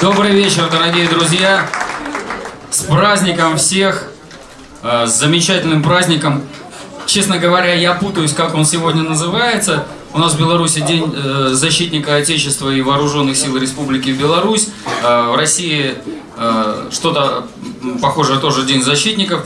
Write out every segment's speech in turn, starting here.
Добрый вечер, дорогие друзья! С праздником всех! Э, с замечательным праздником! Честно говоря, я путаюсь, как он сегодня называется. У нас в Беларуси День э, защитника Отечества и Вооруженных сил Республики Беларусь. Э, в России что-то похожее тоже День защитников.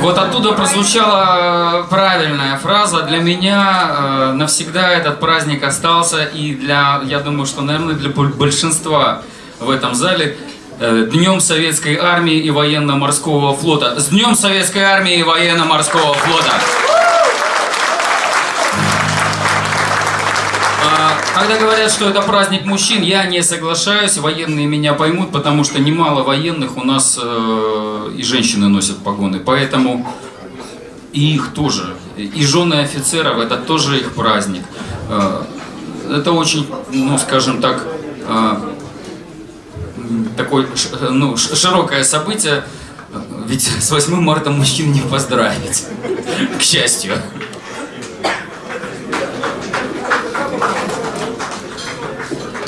Вот оттуда прозвучала правильная фраза. Для меня э, навсегда этот праздник остался, и для, я думаю, что, наверное, для большинства в этом зале э, Днем Советской Армии и Военно-Морского Флота. С Днем Советской Армии и Военно-Морского Флота! Когда говорят, что это праздник мужчин, я не соглашаюсь, военные меня поймут, потому что немало военных у нас э, и женщины носят погоны, поэтому и их тоже, и жены офицеров, это тоже их праздник. Э, это очень, ну скажем так, э, такое ну, широкое событие, ведь с 8 марта мужчин не поздравить, к счастью.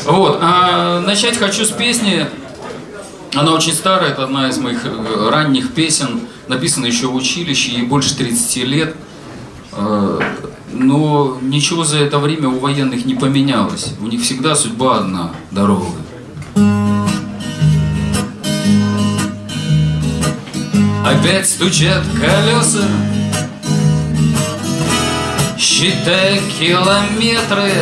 Вот, а начать хочу с песни. Она очень старая, это одна из моих э, ранних песен, написана еще в училище, ей больше 30 лет. А, но ничего за это время у военных не поменялось. У них всегда судьба одна – дорога. Опять стучат колеса, считая километры,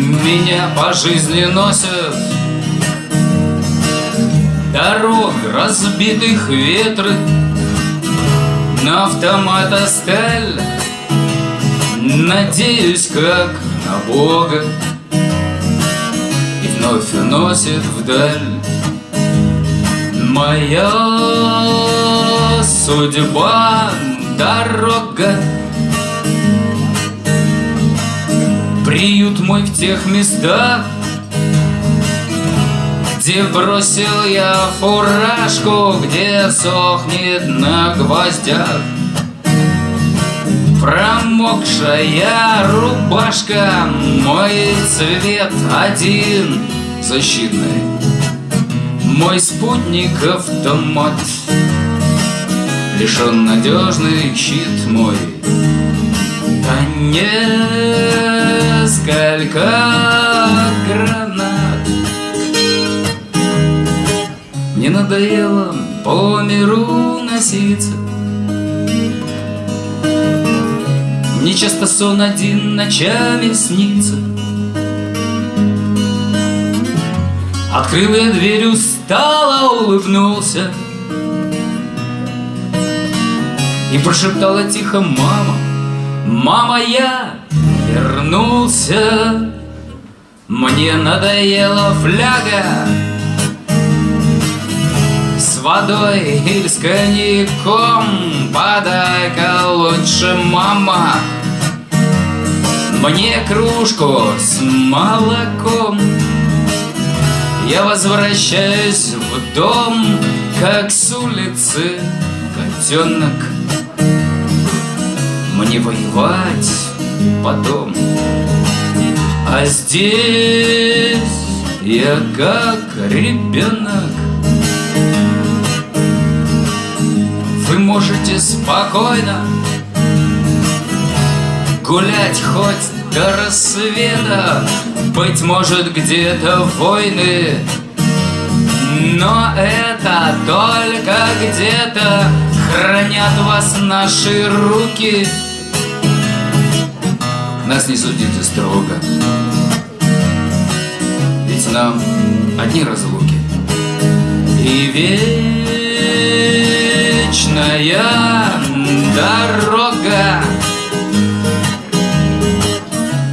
меня по жизни носят. Дорог разбитых ветры На автомата сталь Надеюсь, как на Бога. И вновь носит вдаль. Моя судьба дорога Приют мой в тех местах Где бросил я фуражку Где сохнет на гвоздях. Промокшая рубашка Мой цвет один защитный Мой спутник автомат Лишен надежный щит мой. Конец несколько гранат. Мне надоело по миру носиться. Мне часто сон один ночами снится. Открыл я дверь, устало улыбнулся. И прошептала тихо мама Мама, я вернулся. Мне надоела фляга С водой или с коньяком. Подай-ка лучше, мама. Мне кружку с молоком. Я возвращаюсь в дом Как с улицы котенок. Мне воевать потом. А здесь я как ребенок. Вы можете спокойно Гулять хоть до рассвета Быть может где-то войны. Но это только где-то Хранят вас наши руки нас не судите строго. Ведь нам одни разлуки. И вечная дорога.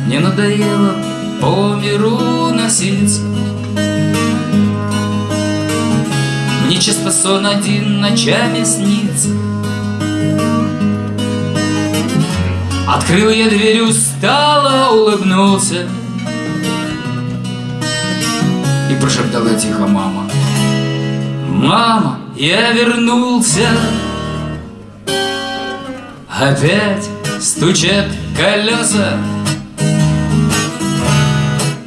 Не надоело по миру носиться. Мне часто сон один ночами снится Открыл я дверь, устало улыбнулся И прошептал я тихо, мама Мама, я вернулся Опять стучат колеса.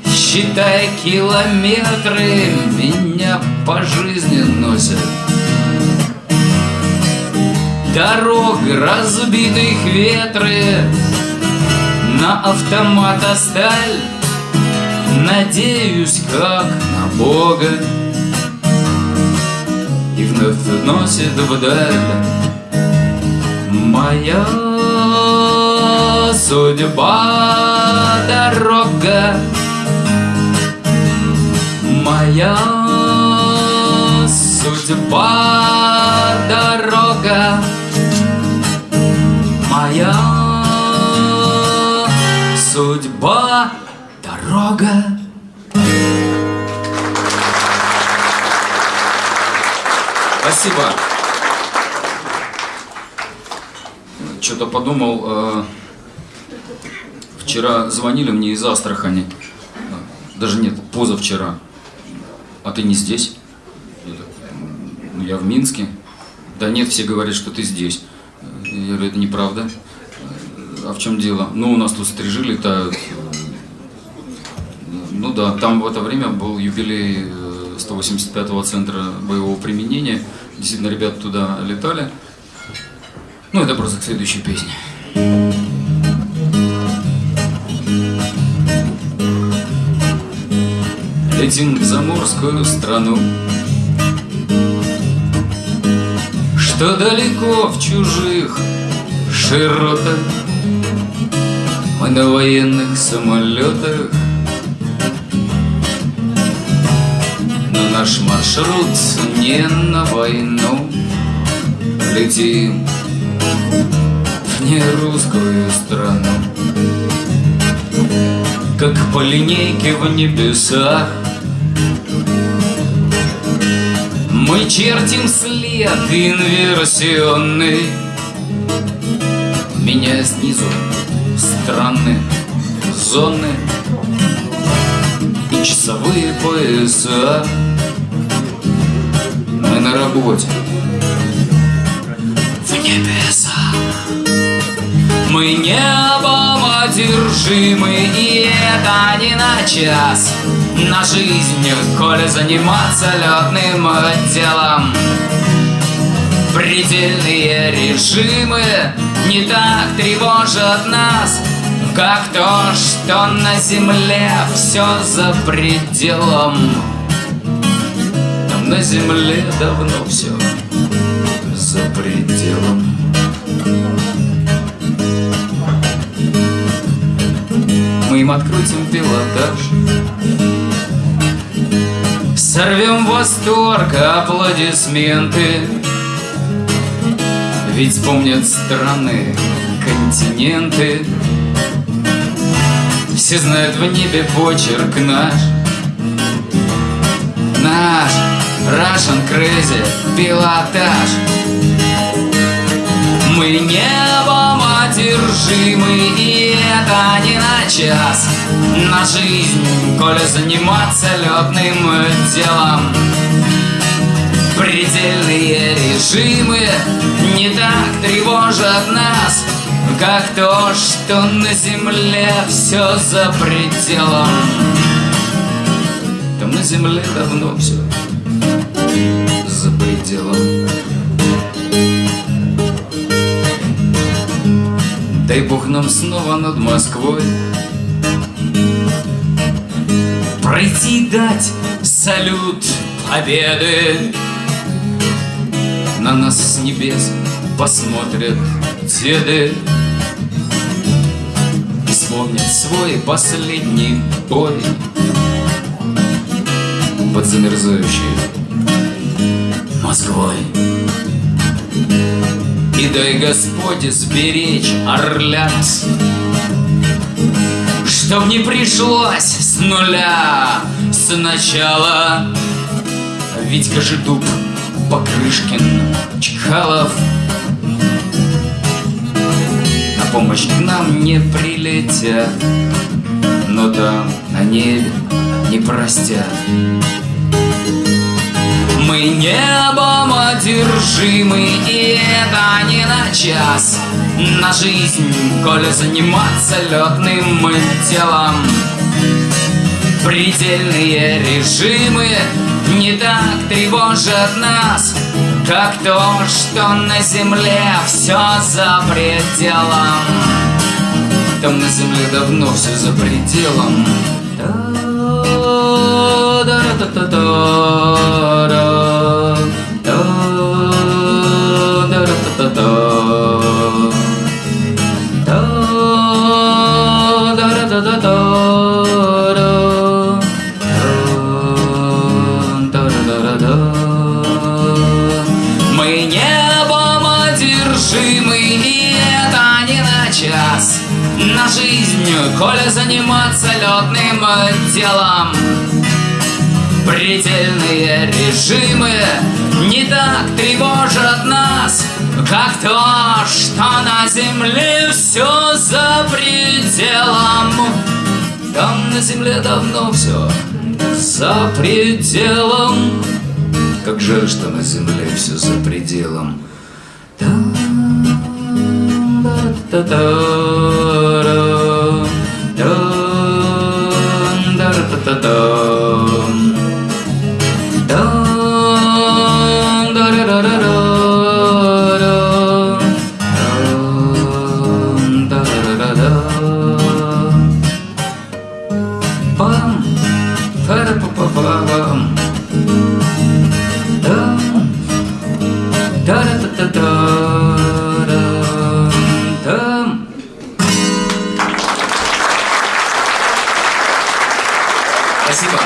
Считай километры, меня по жизни носят Дорог разбитых ветры. На автомат сталь Надеюсь, как на Бога. И вновь носит вдаль Моя судьба дорога. Моя судьба дорога Моя судьба дорога Спасибо. Что-то подумал, э, вчера звонили мне из Астрахани, даже нет, позавчера. А ты не здесь? Я в Минске. Да нет, все говорят, что ты здесь. Я говорю, это неправда. А в чем дело? Ну, у нас тут стрижили-то... Ну да, там в это время был юбилей 185-го центра боевого применения. Действительно, ребята туда летали. Ну, это просто к следующей песне. Летим в заморскую страну Что далеко в чужих широтах Мы на военных самолетах. Но наш маршрут не на войну Летим. В нерусскую страну. Как по линейке в небесах. Мы чертим след инверсионный Меня снизу. Странные зоны. И часовые пояса. Мы на работе. В небеса. Мы небом одержимы И это не на час. На жизнь, коли заниматься летным делом. Предельные режимы не так тревожат нас, как то, что на земле все за пределом. На земле давно все за пределом. Мы им открутим пилотаж Сорвем восторг, аплодисменты Ведь вспомнят страны, континенты. Все знают в небе почерк наш. Наш Russian Crazy пилотаж. Мы небом одержимы И это не на час. На жизнь, коли заниматься летным делом. Предельные режимы не так тревожат нас Как то, что на земле все за пределом. Там на земле давно все за пределом. Дай Бог нам снова над Москвой Пройти дать салют победы На нас с небес посмотрят деды. И вспомнят свой последний бой Под замерзающей Москвой. И дай Господь сберечь орлят Чтоб не пришлось с нуля сначала Ведь Кожедуб, Покрышкин, Чкалов На помощь к нам не прилетят Но там на небе не простят. Мы небом одержимы, и это не на час. На жизнь, коли заниматься летным делом Предельные режимы не так тревожат нас, Как то, что на земле все за пределом. Там на земле давно все за пределом. Мы коли заниматься летным делом Предельные режимы не так тревожат нас, как то, что на земле все за пределом. Там на земле давно все за пределом. Как жаль, что на земле все за пределом. Пам, та-ра-та-та-та-рам, там. Спасибо.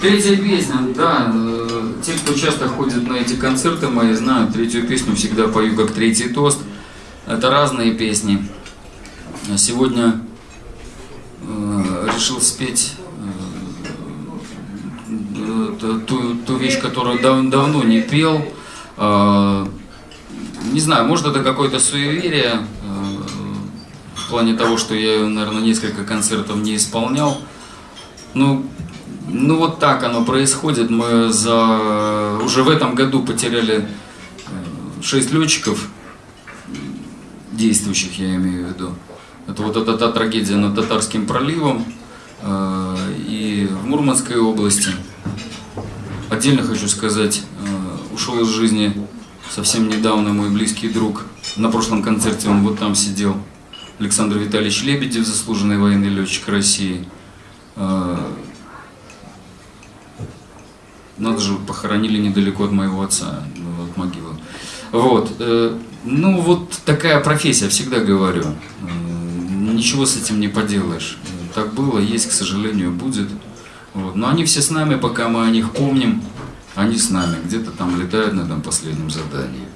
Третья песня, да, э, те, кто часто ходит на эти концерты мои, знают, третью песню всегда пою как третий тост. Это разные песни. А Сегодня э, решил спеть ту, ту вещь, которую дав- давно не пел. Э, не знаю, может это какое-то суеверие, э, в плане того, что я, наверное, несколько концертов не исполнял. Ну, ну вот так оно происходит. Мы за уже в этом году потеряли 6 летчиков, действующих я имею в виду. Это вот эта та трагедия над Татарским проливом э, и в Мурманской области. Отдельно хочу сказать, э, ушел из жизни совсем недавно мой близкий друг. На прошлом концерте он вот там сидел. Александр Витальевич Лебедев, заслуженный военный летчик России. Э, надо же, похоронили недалеко от моего отца, ну, от могилы. Вот. э, Ну, вот такая профессия, всегда говорю. Э, Ничего с этим не поделаешь. Э, Так было, есть, к сожалению, будет. Вот. Но они все с нами, пока мы о них помним. Они с нами, где-то там летают на этом последнем задании.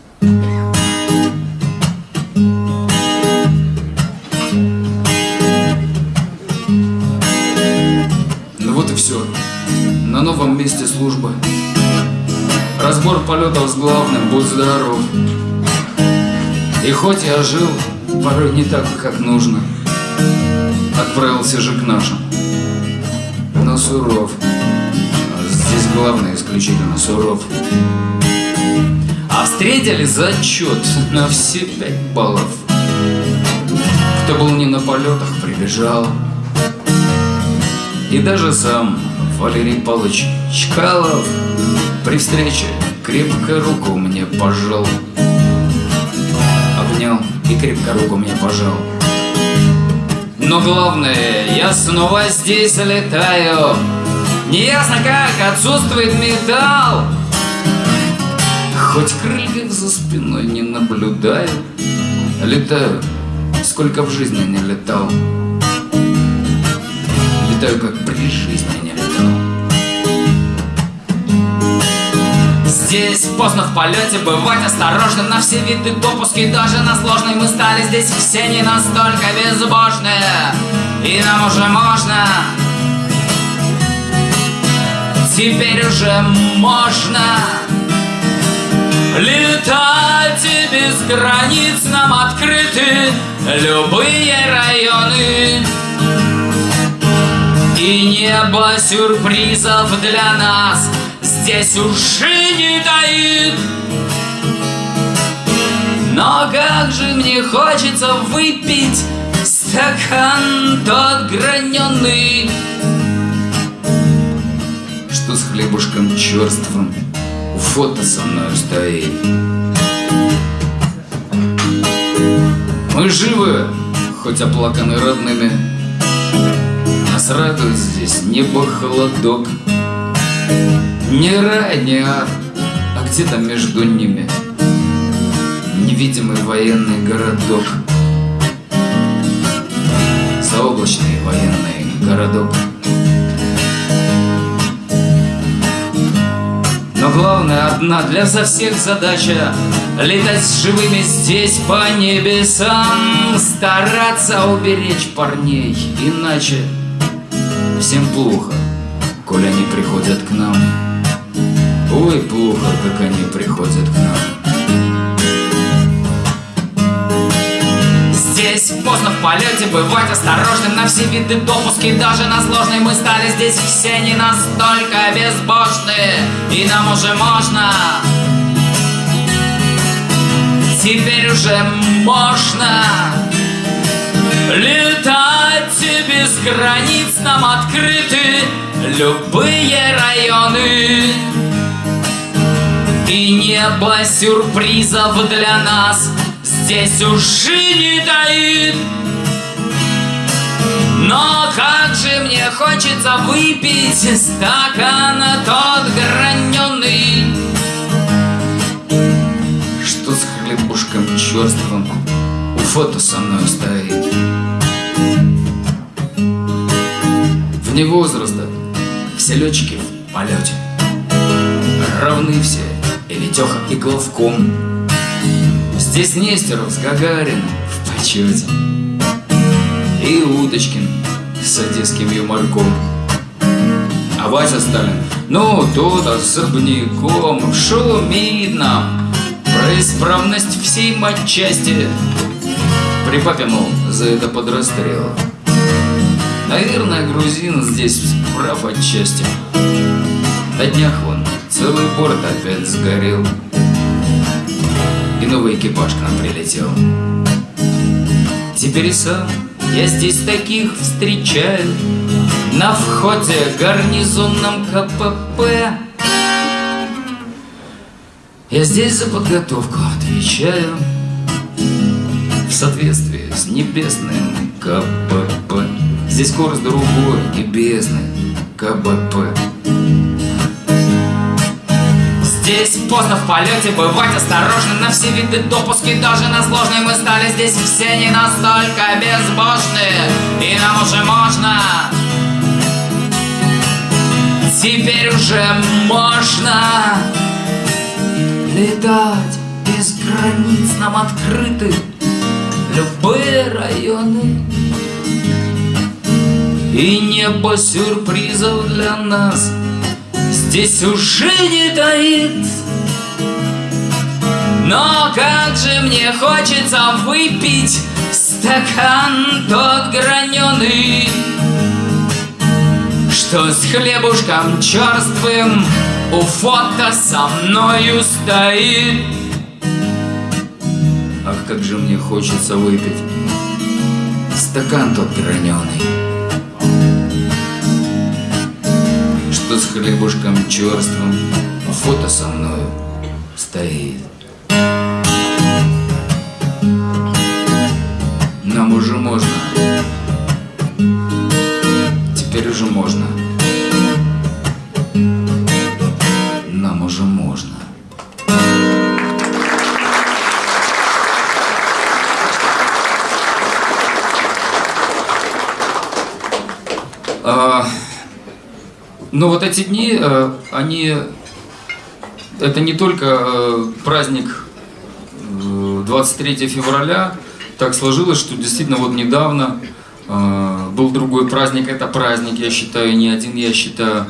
Ну вот и все. На новом месте службы. Разбор полетов с главным, будь здоров. И хоть я жил, порой не так, как нужно, Отправился же к нашим, суров. Здесь главное исключительно суров. А встретили зачет на все пять баллов. Кто был не на полетах, прибежал. И даже сам Валерий Павлович Чкалов При встрече крепко руку мне пожал Обнял и крепко руку мне пожал Но главное, я снова здесь летаю. Неясно как, отсутствует металл. Хоть крыльев за спиной не наблюдаю. Летаю, сколько в жизни не летал. Летаю, как при жизни не летал Здесь. Поздно в полете бывать осторожным На все виды допуски, даже на сложный Мы стали здесь все не настолько безбожные И нам уже можно. Теперь уже можно Летать и без границ нам открыты Любые районы. И небо сюрпризов для нас Здесь уже не таит. Но как же мне хочется выпить стакан тот граненый. Что с хлебушком черством у фото со мной стоит? Мы живы, хоть оплаканы родными. Нас радует здесь небо холодок Не рай, не ад, а где-то между ними. Невидимый военный городок. Заоблачный военный городок. Но главное одна для за всех задача Летать живыми здесь по небесам Стараться уберечь парней Иначе всем плохо, коль они приходят к нам Ой, плохо, как они приходят к нам. Здесь поздно в полете, бывать осторожным На все виды допуски, даже на сложный Мы стали здесь все не настолько безбожные И нам уже можно. Теперь уже можно Летать без границ нам открыты Любые районы И небо сюрпризов для нас. Здесь уже не таит. Но как же мне хочется выпить стакан тот граненый. Что с хлебушком черствым у фото со мной стоит? Вне возраста все летчики в полете. Равны все, и Витеха, и Главком. Здесь Нестеров с Гагариным в почете. И Уточкин с одесским юморком. А Вася Сталин, ну тут особняком Шумит нам про исправность всей матчасти При папе, мол, за это под расстрел. Наверное, грузин здесь прав отчасти. На днях вон целый порт опять сгорел. И новый экипаж к нам прилетел. Теперь и сам я здесь таких встречаю. На входе гарнизонном КПП Я здесь за подготовку отвечаю. В соответствии с небесным КПП Здесь курс другой, небесный КБП Здесь поздно в полете, бывать осторожным На все виды допуски, даже на сложные Мы стали здесь все не настолько безбожные И нам уже можно. Теперь уже можно Летать без границ нам открыты Любые районы. И небо сюрпризов для нас – здесь уже не таит. Но как же мне хочется выпить стакан тот граненый Что с хлебушком черствым у фото со мною стоит. Ах, как же мне хочется выпить стакан тот граненый с хлебушком черствым Фото со мною стоит. Нам уже можно. Теперь уже можно. Нам уже можно. Uh... Но вот эти дни, э, они, это не только э, праздник 23 э, февраля, так сложилось, что действительно вот недавно был другой праздник, это праздник, я считаю, не один, я считаю,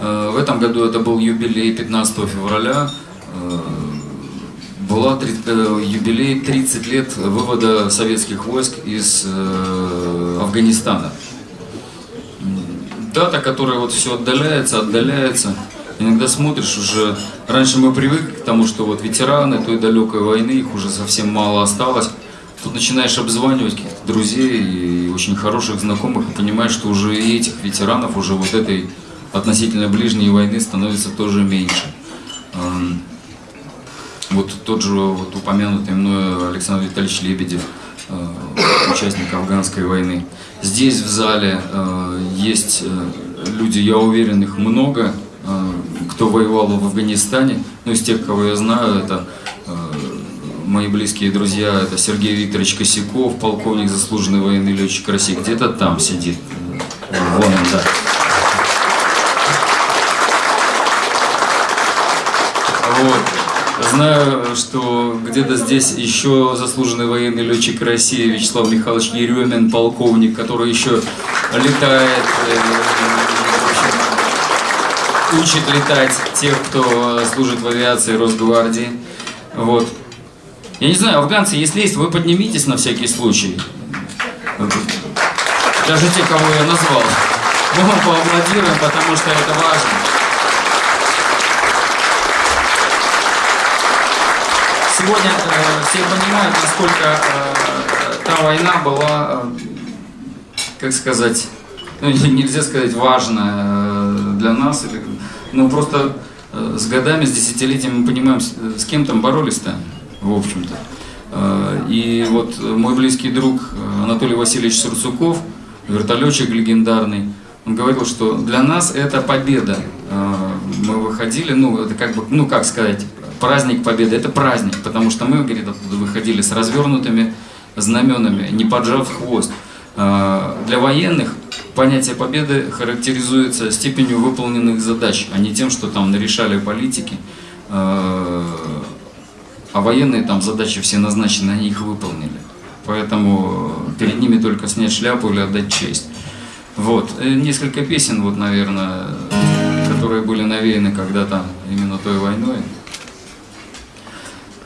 в этом году это был юбилей 15 февраля, была юбилей 30 лет вывода советских войск из Афганистана дата, которая вот все отдаляется, отдаляется. Иногда смотришь уже, раньше мы привыкли к тому, что вот ветераны той далекой войны, их уже совсем мало осталось. тут начинаешь обзванивать каких-то друзей и очень хороших знакомых и понимаешь, что уже и этих ветеранов уже вот этой относительно ближней войны становится тоже меньше. Эм, вот тот же вот упомянутый мной Александр Витальевич Лебедев, участник афганской войны. Здесь в зале э, есть э, люди, я уверен, их много, кто воевал в Афганистане. Ну, из тех, кого я знаю, это мои близкие друзья, это Сергей Викторович Косяков, полковник, заслуженный военный летчик России, где-то там сидит. Вон он, да. Вот. Знаю, что где-то здесь еще заслуженный военный летчик России Вячеслав Михайлович Еремин, полковник, который еще летает, э, учит летать тех, кто служит в авиации Росгвардии. Вот. Я не знаю, афганцы, если есть, вы поднимитесь на всякий случай. Даже те, кого я назвал. Мы вам поаплодируем, потому что это важно. Сегодня э, все понимают, насколько э, та война была, э, как сказать, ну, нельзя сказать важная э, для нас, ну просто с годами, с десятилетиями мы понимаем, с, кем там боролись-то, в общем-то. И вот мой близкий друг Анатолий Васильевич Сурцуков, вертолетчик легендарный, он говорил, что для нас это победа. Мы выходили, ну, это как бы, ну, как сказать, праздник победы, это праздник, потому что мы, говорит, оттуда выходили с развернутыми знаменами, не поджав хвост. А, для военных понятие победы характеризуется степенью выполненных задач, а не тем, что там нарешали политики. А, а военные там задачи все назначены, они их выполнили. Поэтому перед ними только снять шляпу или отдать честь. Вот. Э, несколько песен, вот, наверное, которые были навеяны когда-то именно той войной.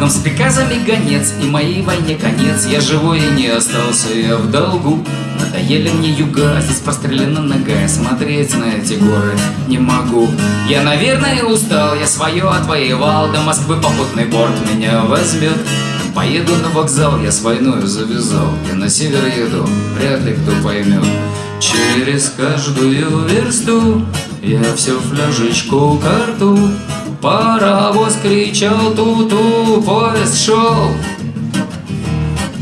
Нам с приказами гонец, и моей войне конец. Я живой и не остался, я в долгу. Надоели мне юга, здесь прострелена нога. Смотреть на эти горы не могу. Я, наверное, устал, я свое отвоевал. До Москвы попутный борт меня возьмет. Поеду на вокзал, я с войной завязал. Я на север еду, вряд ли кто поймет. Через каждую версту Я все фляжечку карту Паровоз кричал ту-ту, поезд шел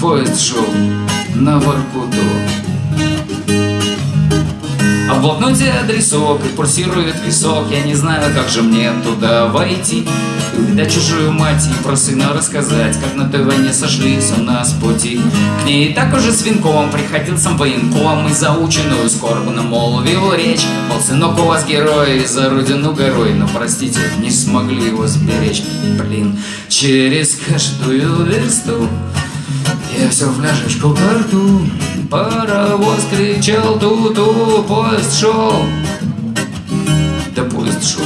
Поезд шел на Воркуту А в блокноте адресок и пульсирует висок Я не знаю, как же мне туда войти. Увидать чужую мать и про сына рассказать Как на той войне сошлись у нас пути. К ней и так уже с венком приходил сам военком И заученную скорбно молвил речь. Мол, сынок у вас герой, за родину горой Но, простите, не смогли его сберечь. Блин, через каждую версту я все фляжечку карту Паровоз кричал ту-ту Поезд шел Да поезд шел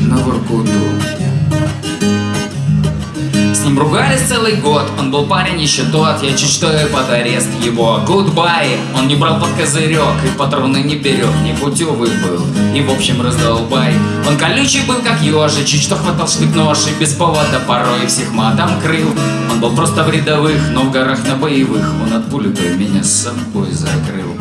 на Воркуту с ним ругались целый год, он был парень еще тот. Я чуть что и под арест его. Goodbye, он не брал под козырек И патроны не берег, не путевый был. И в общем раздолбай. Он колючий был как ежи, чуть что хватал штык нож И без повода порой всех матом крыл. Он был просто в рядовых, но в горах на боевых. Он от пули той меня с собой закрыл.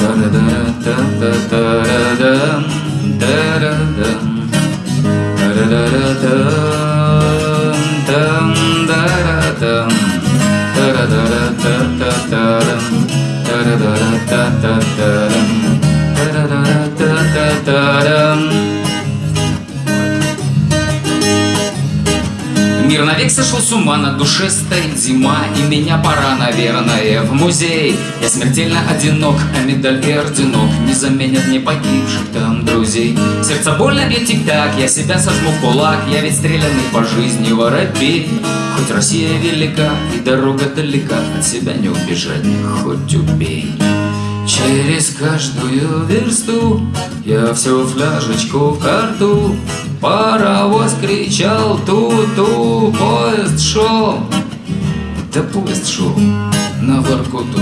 Да-да-да-да-да-да-да Да-да-да Мир Мир навек сошел с ума, на душе зима И меня пора, наверное, в музей. Я смертельно одинок, а медаль и орденок Не заменят мне погибших там друзей. Сердце больно бьет тик-так, я себя сожму в кулак Я ведь стрелянный по жизни воробей. Хоть Россия велика и дорога далека От себя не убежать, хоть убей. Через каждую версту я всю фляжечку в карту Паровоз кричал ту-ту, поезд шел Да поезд шел на Воркуту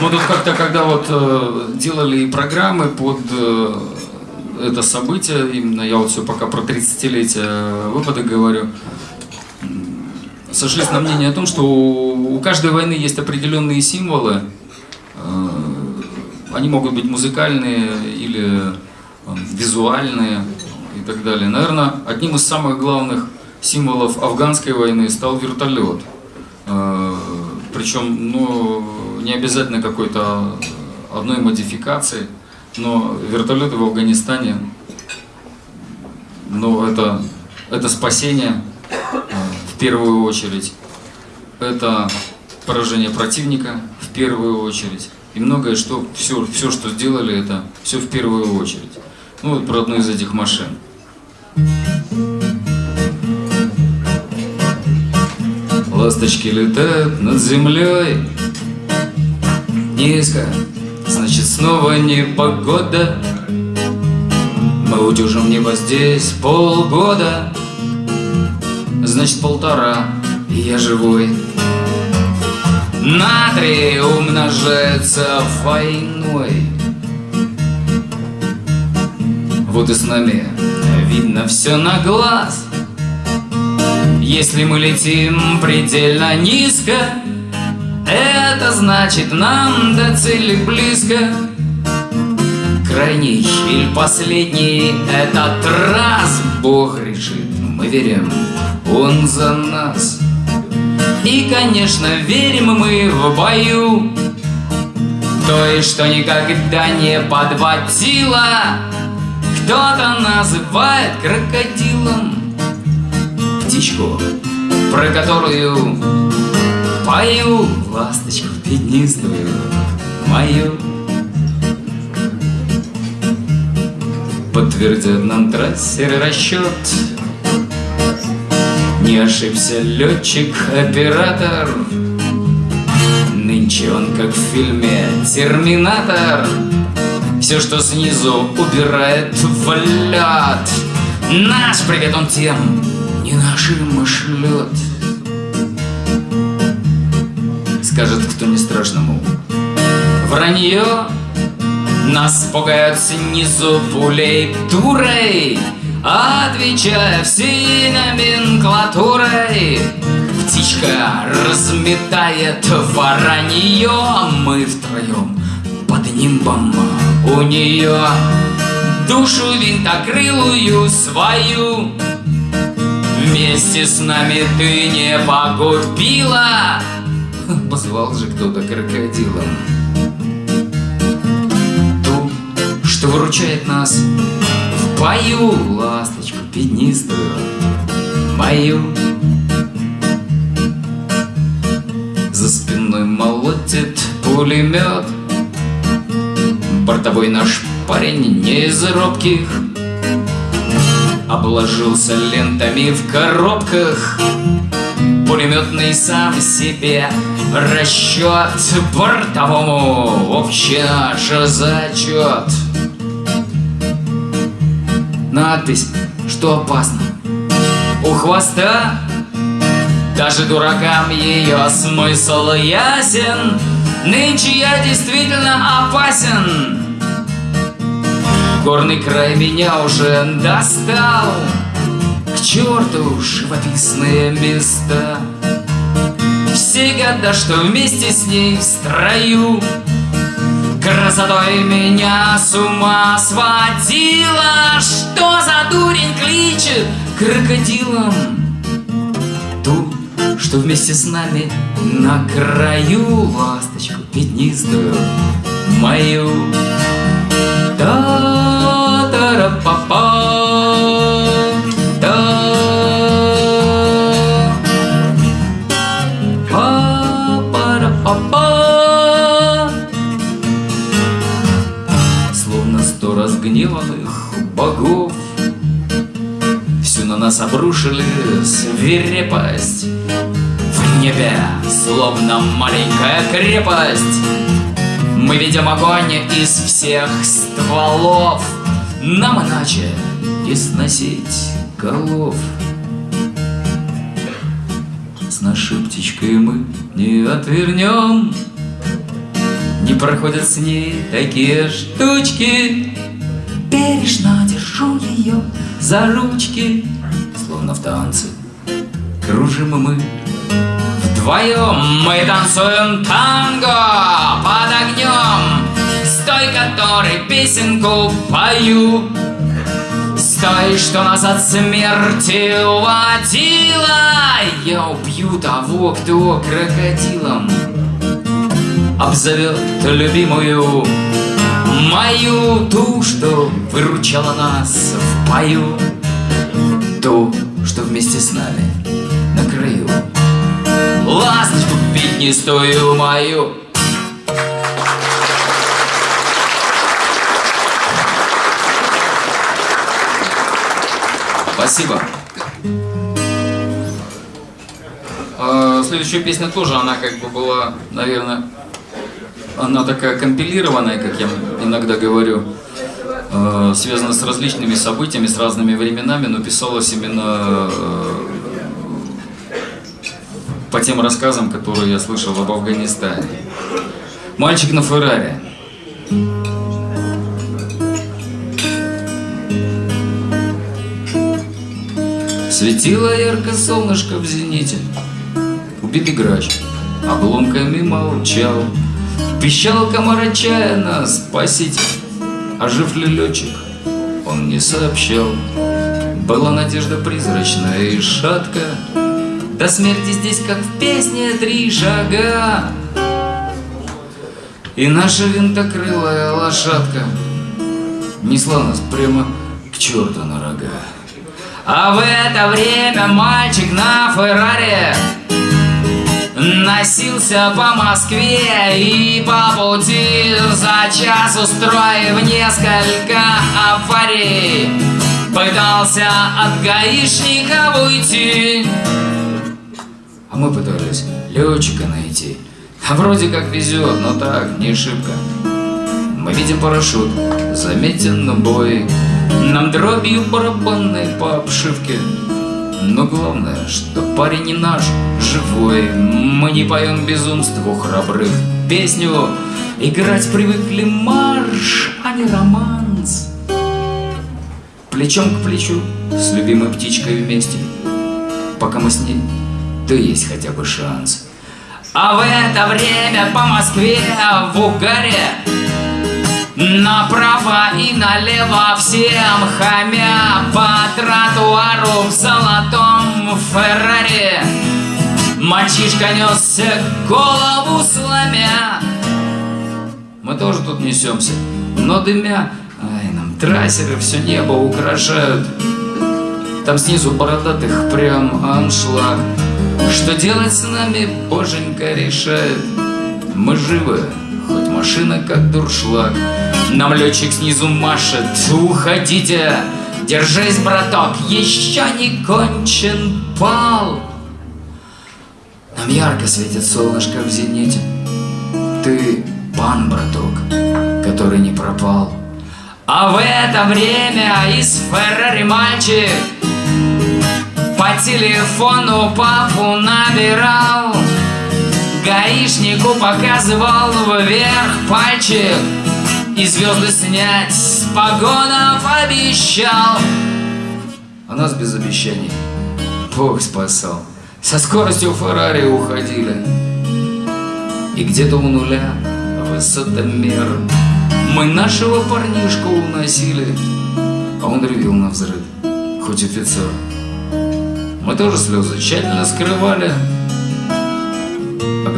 Мы тут как-то, когда вот э, делали программы под э, это событие, именно я вот все пока про 30-летие выпада говорю, сошлись на мнение о том, что у, у каждой войны есть определенные символы. Э, они могут быть музыкальные или э, визуальные и так далее. Наверное, одним из самых главных символов афганской войны стал вертолет. Э, причем, ну, не обязательно какой-то одной модификации, но вертолеты в Афганистане, ну, это, это спасение э, в первую очередь, это поражение противника в первую очередь, и многое, что, все, все, что сделали, это все в первую очередь. Ну, вот про одну из этих машин. Ласточки летают над землей Низко, значит снова не погода Мы удержим небо здесь полгода. Значит полтора, и я живой. Натрий умножается войной Вот и с нами видно все на глаз. Если мы летим предельно низко, это значит нам до цели близко. Крайний или последний этот раз Бог решит, мы верим, Он за нас. И, конечно, верим мы в бою, То есть, что никогда не подводила. Кто-то называет крокодилом, птичку, про которую пою ласточку пятнистую мою. Подтвердят нам трассеры расчет, Не ошибся летчик-оператор, Нынче он, как в фильме «Терминатор», Все, что снизу убирает в лед. Наш привет он тем, не нашим шлет. Скажет, кто не страшному. Вранье нас пугают снизу пулей дурой, Отвечая всей номенклатурой. Птичка разметает воронье, Мы втроем под у нее Душу винтокрылую свою Вместе с нами ты не погубила Позвал же кто-то крокодилом Ту, что выручает нас. В бою ласточку пятнистую Мою. За спиной молотит пулемет. Бортовой наш парень не из робких. Обложился лентами в коробках Пулеметный сам себе расчет Бортовому. Общий наш зачет Надпись, что опасно. У хвоста даже дуракам ее смысл ясен. Нынче я действительно опасен. Горный край меня уже достал К черту живописные места. Все года, что вместе с ней в строю Красотой меня с ума сводила. Что за дурень кличет крокодилом? Ту, что вместе с нами на краю Ласточку пятнистую мою. Та-та-ра-па-па нас обрушили свирепость В небе, словно маленькая крепость. Мы видим огонь из всех стволов. Нам иначе не сносить голов. С нашей птичкой мы не отвернем. Не проходят с ней такие штучки. Бережно держу ее за ручки, в танце. Кружим мы вдвоем, мы танцуем танго под огнем, с той, которой песенку пою. С той, что нас от смерти уводила, я убью того, кто крокодилом обзовет любимую Мою ту, что выручала нас в бою Ту, что вместе с нами на краю. Ласточку пятнистую мою. Спасибо. А, следующая песня тоже, она как бы была, наверное, она такая компилированная, как я иногда говорю, э, связана с различными событиями, с разными временами, но писалась именно э, по тем рассказам, которые я слышал об Афганистане. «Мальчик на Феррари». Светило ярко солнышко в зените, Убитый грач обломками молчал, Пищал комар отчаянно, спасите, а жив ли летчик, он не сообщал. Была надежда призрачная и шатка, До смерти здесь, как в песне, три шага. И наша винтокрылая лошадка Несла нас прямо к черту на рога. А в это время мальчик на Феррари Носился по Москве и по пути За час устроив несколько аварий. Пытался от гаишника уйти. А мы пытались летчика найти. А вроде как везет, но так, не шибко Мы видим парашют, заметен бой. Нам дробью барабанной по обшивке но главное, что парень не наш, живой. Мы не поем безумству храбрых. Песню Играть привыкли марш, а не романс. Плечом к плечу с любимой птичкой вместе. Пока мы с ней, то есть хотя бы шанс. А в это время по Москве в угаре Направо и налево всем хамя По тротуару в золотом Феррари. Мальчишка несся голову сломя. Мы тоже тут несемся, но дымя. Ай, нам трассеры все небо украшают Там снизу бородатых прям аншлаг. Что делать с нами, боженька решает. Мы живы, машина как дуршлаг. Нам летчик снизу машет. Уходите, держись, браток Еще не кончен пал Нам ярко светит солнышко в зените. Ты пан, браток, который не пропал. А в это время из Феррари мальчик По телефону папу набирал Гаишнику показывал вверх пальчик. И звезды снять с погонов обещал А нас без обещаний. Бог спасал. Со скоростью Феррари уходили. И где-то у нуля высотомер Мы нашего парнишку уносили. А он ревел на взрыв, хоть офицер. Мы тоже слезы тщательно скрывали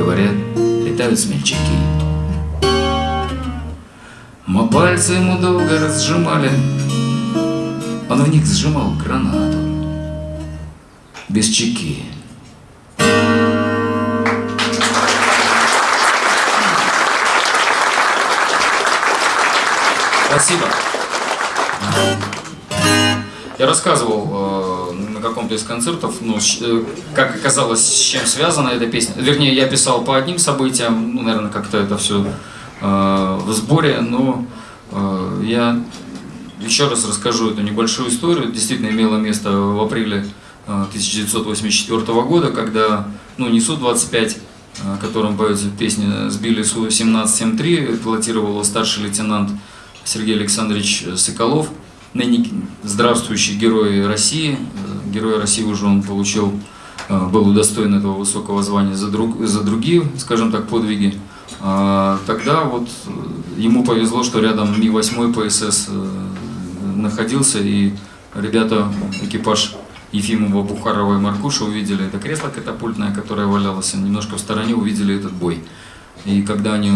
говорят, летают смельчаки. Мы пальцы ему долго разжимали. Он в них сжимал гранату. Без чеки. Спасибо. Я рассказывал э, каком-то из концертов, ну, э, как оказалось, с чем связана эта песня. Вернее, я писал по одним событиям, ну, наверное, как-то это все э, в сборе, но э, я еще раз расскажу эту небольшую историю. Действительно имело место в апреле 1984 э, года, когда ну, не Су-25, о котором поется песня, сбили Су-17-73, пилотировал старший лейтенант Сергей Александрович Соколов, ныне здравствующий герой России. Герой России уже он получил, э, был удостоен этого высокого звания за, друг, за другие, скажем так, подвиги. А тогда вот э, ему повезло, что рядом Ми-8 ПСС э, находился, и ребята, экипаж Ефимова, Бухарова и Маркуша увидели это кресло катапультное, которое валялось немножко в стороне, увидели этот бой. И когда они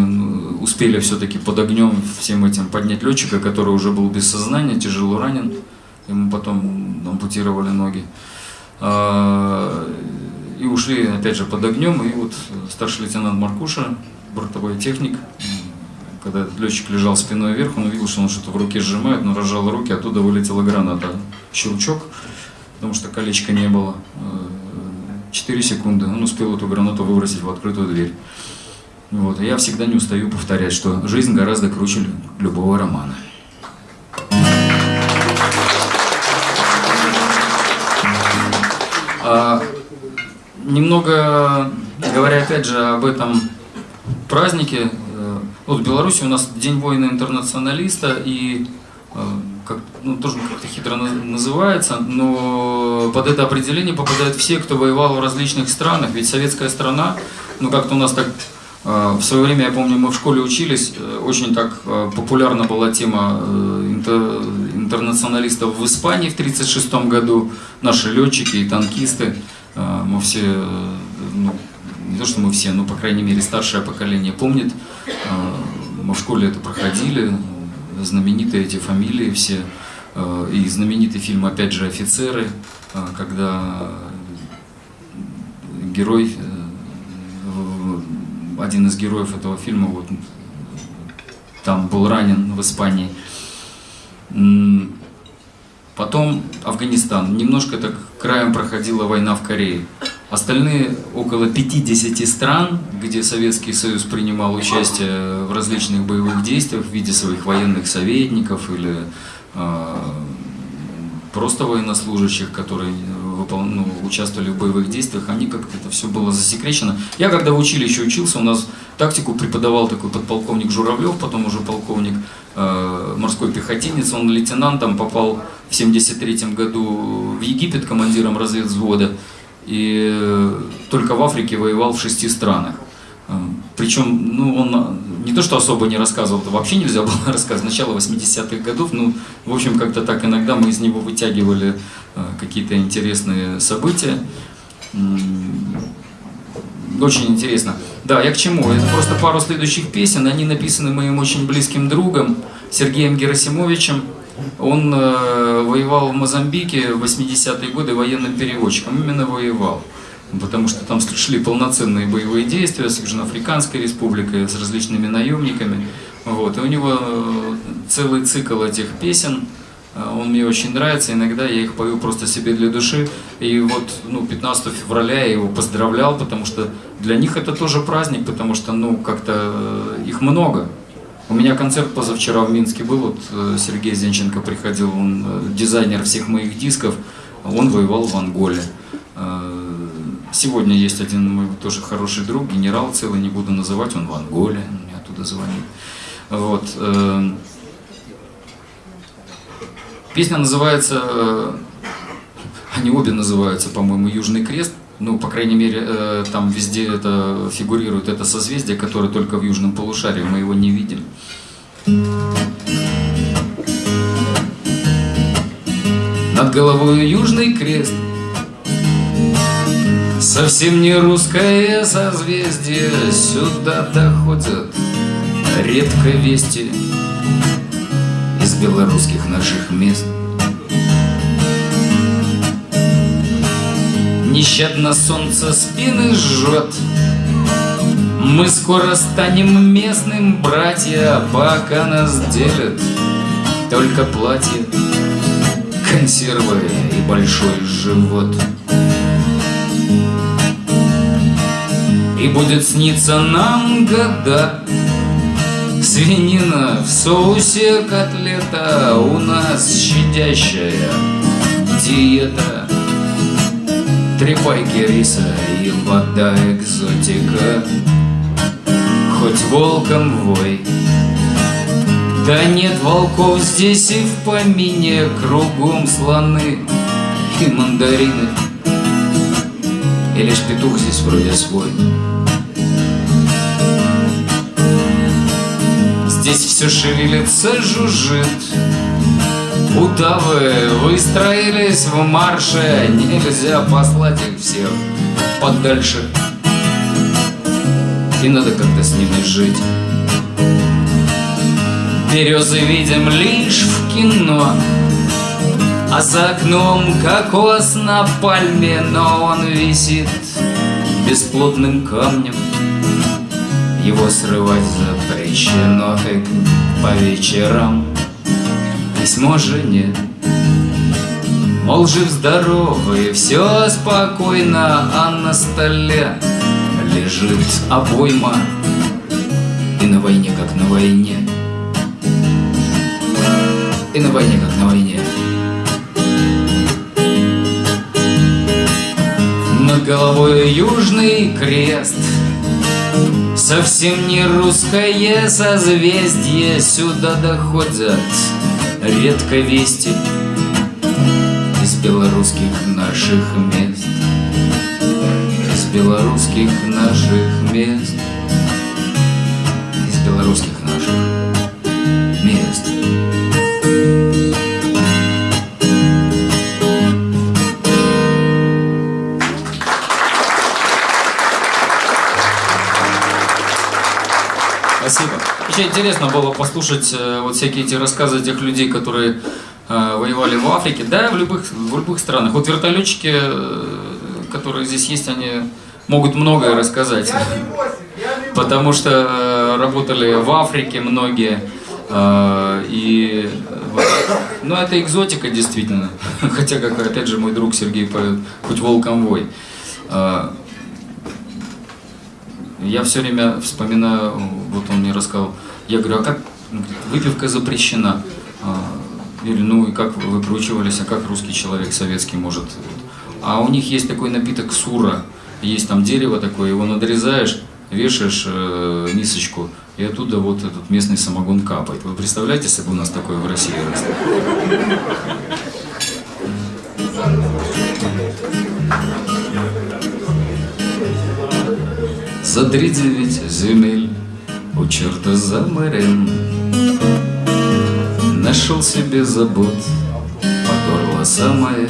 успели все-таки под огнем всем этим поднять летчика, который уже был без сознания, тяжело ранен, ему потом ампутировали ноги, а, и ушли опять же под огнем, и вот старший лейтенант Маркуша, бортовой техник, когда летчик лежал спиной вверх, он увидел, что он что-то в руке сжимает, но разжал руки, оттуда вылетела граната. Щелчок, потому что колечка не было. Четыре секунды, он успел эту гранату выбросить в открытую дверь. Вот, я всегда не устаю повторять, что жизнь гораздо круче любого романа. А, немного говоря опять же об этом празднике, э, вот в Беларуси у нас День воина-интернационалиста и э, как, ну, тоже как-то хитро называется, но под это определение попадают все, кто воевал в различных странах, ведь советская страна, ну как-то у нас так а, в свое время, я помню, мы в школе учились, э, очень так э, популярна была тема э, интернационалистов в Испании в 1936 году, наши летчики и танкисты, мы все, ну, не то что мы все, но по крайней мере старшее поколение помнит, мы в школе это проходили, знаменитые эти фамилии все, и знаменитый фильм, опять же, «Офицеры», когда герой один из героев этого фильма вот, там был ранен в Испании. Потом Афганистан. Немножко так краем проходила война в Корее. Остальные около 50 стран, где Советский Союз принимал участие в различных боевых действиях в виде своих военных советников или э, просто военнослужащих, которые выпол... ну, участвовали в боевых действиях, они как-то это все было засекречено. Я когда в училище учился, у нас тактику преподавал такой подполковник Журавлев, потом уже полковник морской пехотинец, он лейтенантом попал в 73 году в Египет командиром разведвзвода, и э, только в Африке воевал в шести странах. Э, Причем, ну, он не то, что особо не рассказывал, это вообще нельзя было рассказывать, начало 80-х годов, ну, в общем, как-то так иногда мы из него вытягивали э, какие-то интересные события. Очень интересно. Да, я к чему? Это просто пару следующих песен, они написаны моим очень близким другом Сергеем Герасимовичем. Он э, воевал в Мозамбике в 80-е годы военным переводчиком, именно воевал потому что там шли полноценные боевые действия с Южноафриканской республикой, с различными наемниками. Вот. И у него э, целый цикл этих песен, он мне очень нравится, иногда я их пою просто себе для души. И вот ну, 15 февраля я его поздравлял, потому что для них это тоже праздник, потому что ну как-то э, их много. У меня концерт позавчера в Минске был, вот Сергей Зенченко приходил, он дизайнер всех моих дисков, он воевал в Анголе. Сегодня есть один мой тоже хороший друг, генерал целый, не буду называть, он в Анголе, мне оттуда звонит. Вот. Песня называется, э, они обе называются, по-моему, «Южный крест». ну, по крайней мере, э, там везде это фигурирует это созвездие, которое только в южном полушарии, мы его не видим. Над головой южный крест Совсем не русское созвездие Сюда доходят редко вести белорусских наших мест. Нещадно солнце спины жжет. Мы скоро станем местным, братья Пока нас делят. Только платье консервы и большой живот. И будет сниться нам года Свинина в соусе котлета У нас щадящая диета. Три пайки риса и вода экзотика. Хоть волком вой. Да нет волков здесь и в помине Кругом слоны и мандарины. И лишь петух здесь вроде свой Здесь все шевелится, жужжит. Удавы выстроились в марше. Нельзя послать их всех подальше. И надо как-то с ними жить. Березы видим лишь в кино. А за окном кокос на пальме Но он висит бесплодным камнем Его срывать запрещено. Как по вечерам. Письмо жене. Мол, жив-здоровый, все спокойно А на столе лежит обойма. И на войне, как на войне. И на войне, как на войне. Над головой южный крест Совсем не русское созвездие Сюда доходят редко вести Из белорусских наших мест. Из белорусских наших мест интересно было послушать э, вот всякие эти рассказы тех людей, которые э, воевали в Африке, да, в любых, в любых странах. Вот вертолетчики, э, которые здесь есть, они могут многое рассказать. Потому что работали в Африке многие. И ну, это экзотика действительно. Хотя, как опять же мой друг Сергей поет, хоть волком вой. Я все время вспоминаю, вот он мне рассказал, я говорю, а как выпивка запрещена? А, или ну и как вы выкручивались, а как русский человек советский может? А у них есть такой напиток сура, есть там дерево такое, его надрезаешь, вешаешь э, мисочку, и оттуда вот этот местный самогон капает. Вы представляете, если бы у нас такое в России росло? За тридевять земель у черта за морем. Нашел себе забот по горло самое.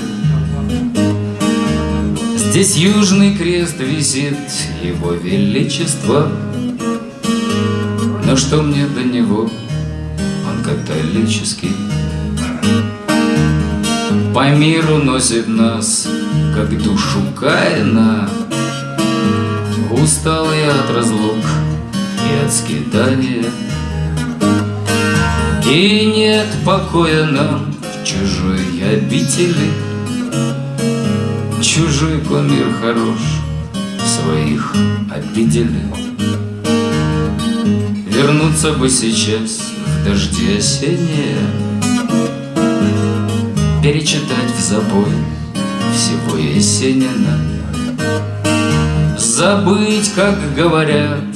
Здесь южный крест висит его величество. Но что мне до него, он католический. По миру носит нас, как душу Каина. Усталый от разлук и от скитания И нет покоя нам в чужой обители. Чужой комир хорош, своих обидели. Вернуться бы сейчас в дожди осенние Перечитать в забой всего Есенина. Забыть, как говорят,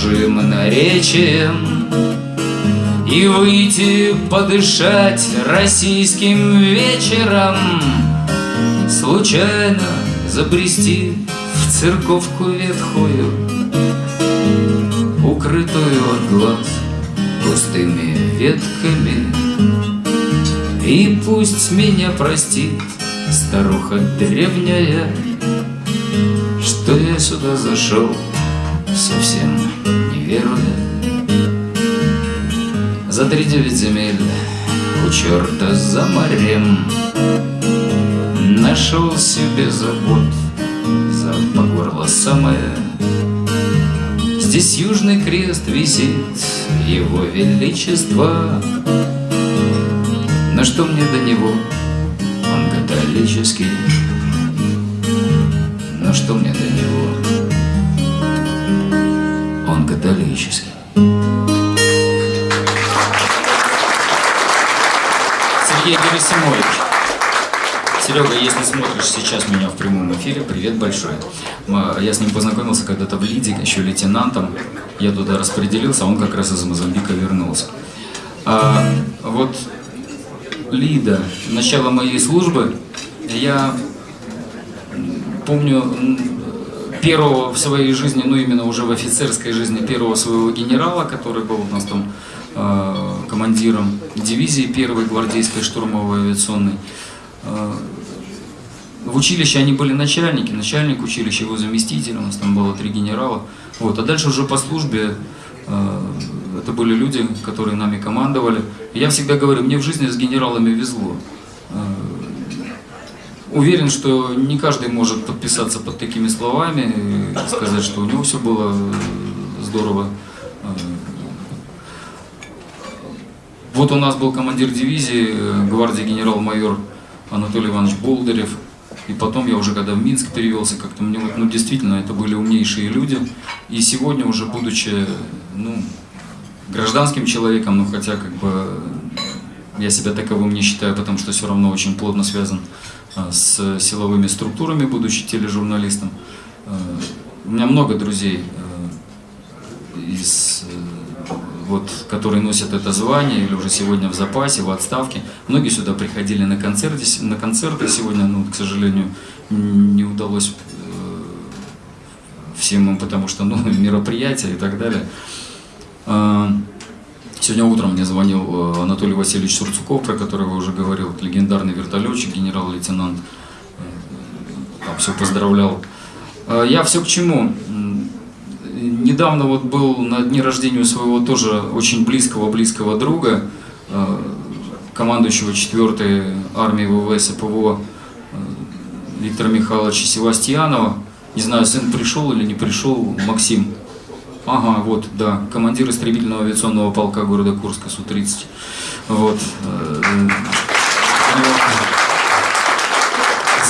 чужим наречием И выйти подышать российским вечером Случайно Забрести в церковку ветхую Укрытую от глаз густыми ветками. И пусть меня простит старуха древняя Что я сюда зашел совсем веруя За три девять земель у черта за морем Нашел себе забот за по горло самое. Здесь южный крест висит его величество. Но что мне до него, он католический. Но что мне до него, католический Сергей Герасимович Серега, если смотришь сейчас меня в прямом эфире, привет большой. Я с ним познакомился когда-то в Лиде, еще лейтенантом. Я туда распределился, а он как раз из Мозамбика вернулся. А, вот Лида, начало моей службы, я помню первого в своей жизни, ну именно уже в офицерской жизни, первого своего генерала, который был у нас там э, командиром дивизии первой гвардейской штурмовой авиационной. Э, в училище они были начальники, начальник училища, его заместитель, у нас там было три генерала. Вот. А дальше уже по службе э, это были люди, которые нами командовали. Я всегда говорю, мне в жизни с генералами везло. Э, уверен, что не каждый может подписаться под такими словами и сказать, что у него все было здорово. Э, вот у нас был командир дивизии, э, гвардии генерал-майор Анатолий Иванович Болдырев. И потом я уже, когда в Минск перевелся, как-то мне вот, ну, действительно, это были умнейшие люди. И сегодня уже, будучи, ну, гражданским человеком, ну, хотя, как бы, я себя таковым не считаю, потому что все равно очень плотно связан с силовыми структурами, будучи тележурналистом. А, у меня много друзей а, из вот, которые носят это звание или уже сегодня в запасе, в отставке. Многие сюда приходили на концерты, на концерты сегодня, ну, к сожалению, не удалось э, всем им, потому что ну, мероприятия и так далее. Сегодня утром мне звонил э, Анатолий Васильевич Сурцуков, про которого уже говорил, легендарный вертолетчик, генерал-лейтенант. Э, там все поздравлял. А, я все к чему? недавно вот был на дне рождения у своего тоже очень близкого-близкого друга, э, командующего 4-й армией ВВС ПВО э, Виктора Михайловича Севастьянова. Не знаю, сын пришел или не пришел, Максим. Ага, вот, да, командир истребительного авиационного полка города Курска Су-30. Вот. Э,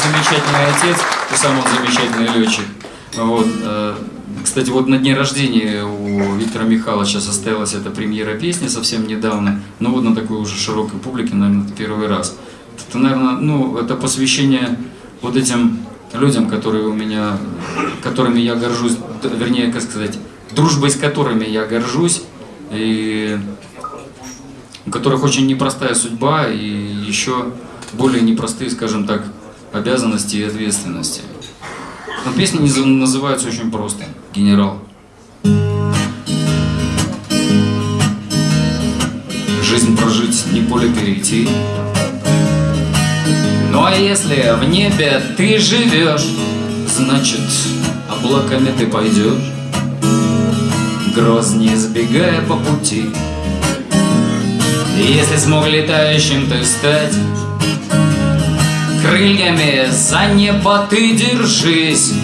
замечательный отец, и сам он замечательный летчик. Вот. Кстати, вот на дне рождения у Виктора Михайловича состоялась эта премьера песни совсем недавно, но вот на такой уже широкой публике, наверное, это первый раз. Это, наверное, ну, это посвящение вот этим людям, которые у меня, которыми я горжусь, вернее, как сказать, дружбой с которыми я горжусь, и у которых очень непростая судьба и еще более непростые, скажем так, обязанности и ответственности. Но песни называются очень просто. Генерал. Жизнь прожить, не поле перейти. Ну а если в небе ты живешь, значит, облаками ты пойдешь, Гроз не избегая по пути. Если смог летающим ты стать, Крыльями за небо ты держись.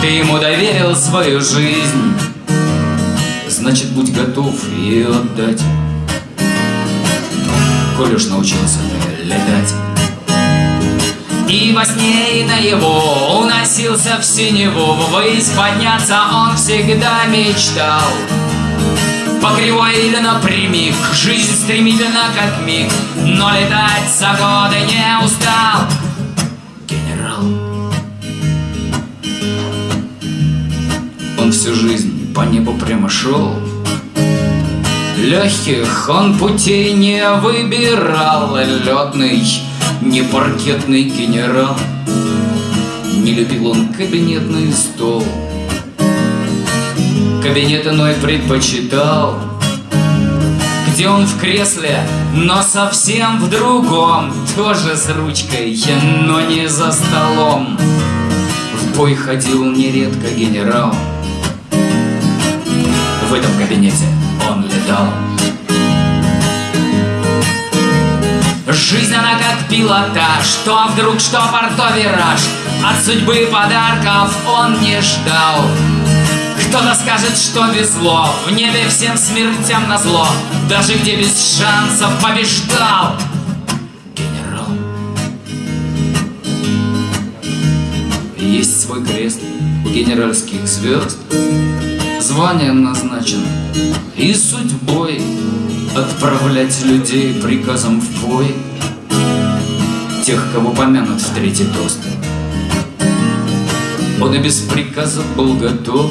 Ты ему доверил свою жизнь Значит, будь готов ее отдать. Коль уж научился летать и во сне, и на его уносился в синеву. Ввысь подняться он всегда мечтал. По кривой или напрямик. Жизнь стремительно как миг. Но летать за годы не устал. Генерал. Он всю жизнь по небу прямо шел Легких он путей не выбирал. Ледный, не паркетный генерал. Не любил он кабинетный стол. Кабинет иной предпочитал. Где он в кресле, но совсем в другом. Тоже с ручкой, но не за столом. В бой ходил нередко генерал. В этом кабинете он летал Жизнь она как пилотаж, что вдруг, что порто-вираж От судьбы подарков он не ждал. Кто-то скажет, что везло, в небе всем смертям на зло Даже где без шансов побеждал Генерал. Есть свой крест у генеральских звезд. Званием назначен и судьбой Отправлять людей приказом в бой. Тех, кого помянут в третий тост. Он и без приказа был готов.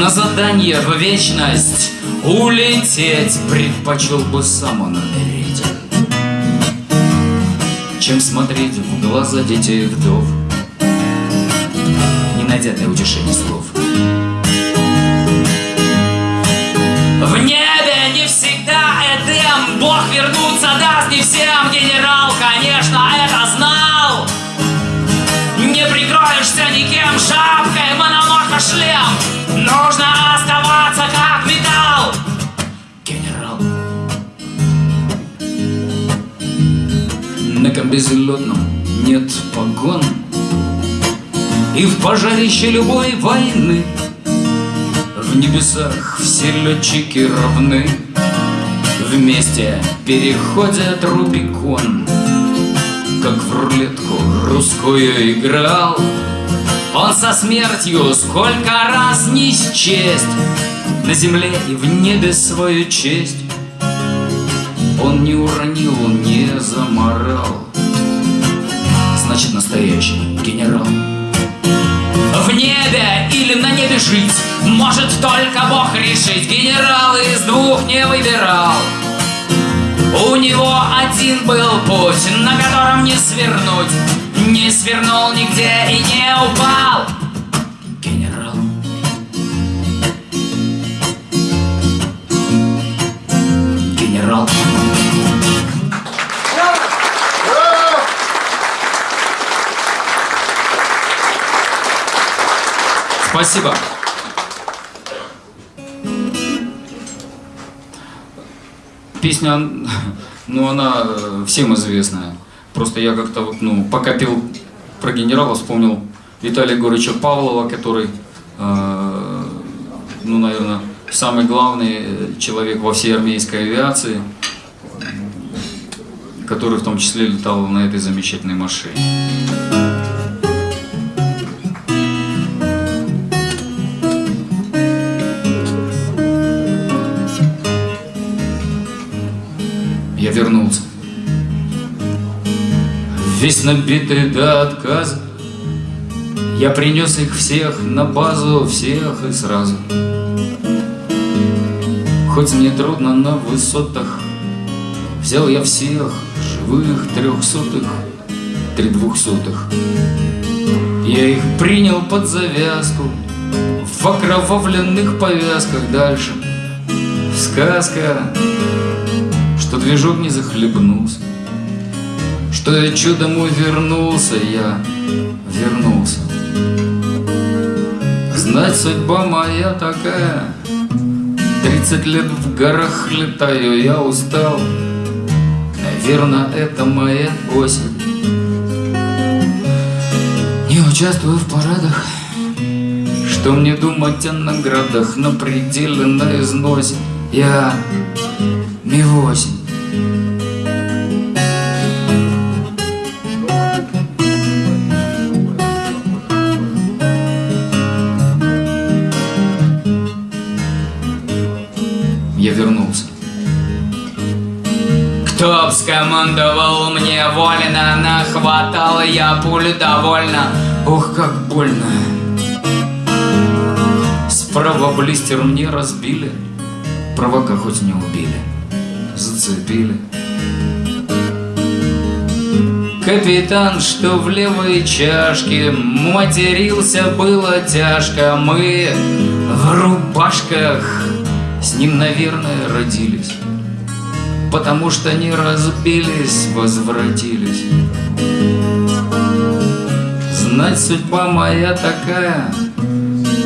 На задание в вечность улететь Предпочел бы сам он умереть Чем смотреть в глаза детей вдов Не найдя для утешения слов. В небе не всегда Эдем Бог вернуться даст не всем. Генерал, конечно, это знал. Не прикроешься никем шапкой Мономорфа шлем. Нужно оставаться как металл. Генерал. На комбезелетном нет погон. И в пожарище любой войны. В небесах все летчики равны Вместе переходят Рубикон Как в рулетку русскую играл. Он со смертью сколько раз не счесть На земле и в небе свою честь. Он не уронил, не заморал. Значит, настоящий генерал в небе или на небе жить. Может только Бог решить. Генерал из двух не выбирал. У него один был путь На котором не свернуть. Не свернул нигде и не упал. Генерал. Генерал Спасибо. Песня, ну, она э, всем известная. Просто я как-то вот, ну, пока пел про генерала, вспомнил Виталия Егоровича Павлова, который, э, ну, наверное, самый главный человек во всей армейской авиации, который в том числе летал на этой замечательной машине. Весь набитый до отказа, Я принес их всех на базу, всех и сразу. Хоть мне трудно на высотах, Взял я всех живых трехсотых, три двухсотых. Я их принял под завязку, В окровавленных повязках дальше. Сказка что движок не захлебнулся, Что я чудом увернулся, я вернулся. Знать, судьба моя такая, Тридцать лет в горах летаю, я устал, Наверное, это моя осень. Не участвую в парадах, Что мне думать о наградах? На пределе, на износе, Я Ми-8 Я Кто б скомандовал мне вольно, нахватал я пуль довольно. Ух, как больно. Справа блистер мне разбили, Провока хоть не убили, зацепили. Капитан, что в левой чашке Матерился было тяжко Мы в рубашках С ним, наверное, родились Потому что не разбились, возвратились. Знать, судьба моя такая.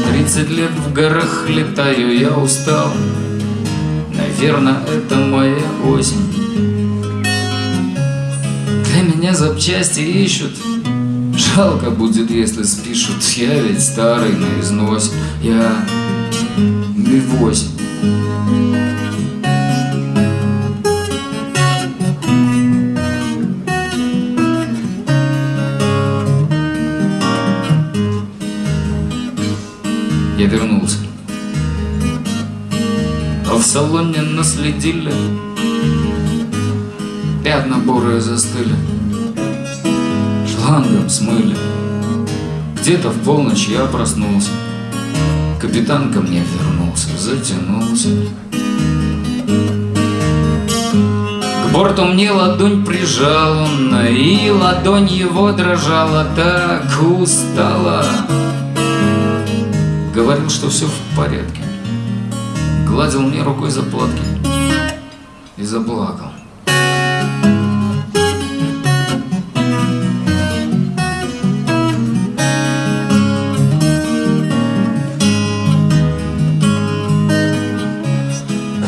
Тридцать лет в горах летаю, я устал. Наверное, это моя осень. Для меня запчасти ищут. Жалко будет, если спишут. Я ведь старый на износ Я Ми-8 Я вернулся. А в салоне наследили Пятна бурые застыли. Шлангом смыли. Где-то в полночь я проснулся. Капитан ко мне вернулся, затянулся. К борту мне ладонь прижал И ладонь его дрожала так устала Говорил, что все в порядке. Гладил мне рукой за платки И заплакал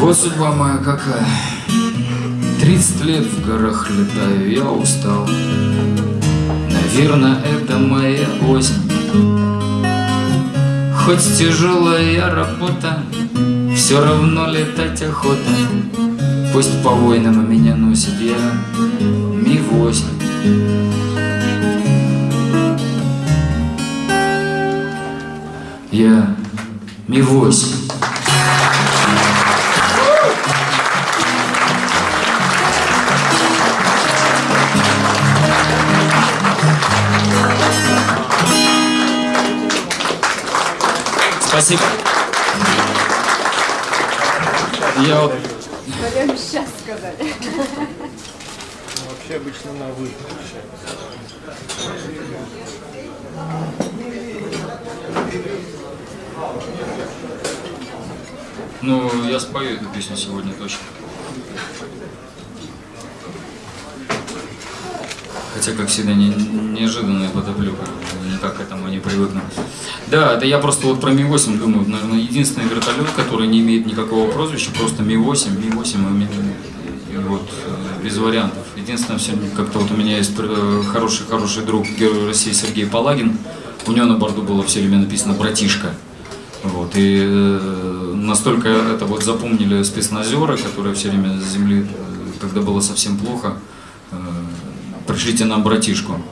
Вот судьба моя какая. Тридцать лет в горах летаю, я устал. Наверное, это моя осень Хоть тяжелая работа Все равно летать охота. Пусть по войнам меня носит я Ми-8 Я Ми-8 Спасибо. Я вот... Прямо сейчас сказали. Вообще обычно на вы. Ну, я спою эту песню сегодня точно. Хотя, как всегда, не, неожиданная подоплека. Не так к этому не привыкну. Да, это я просто вот про Ми-8 думаю. Наверное, единственный вертолет, который не имеет никакого прозвища, просто Ми-8, Ми-8, и Ми- и вот э, без вариантов. Единственное, все как-то вот у меня есть э, хороший, хороший друг Герой России Сергей Палагин. У него на борту было все время написано «братишка». Вот, и э, настолько это вот запомнили спецназеры, которые все время с земли, э, когда было совсем плохо, э, пришлите нам братишку.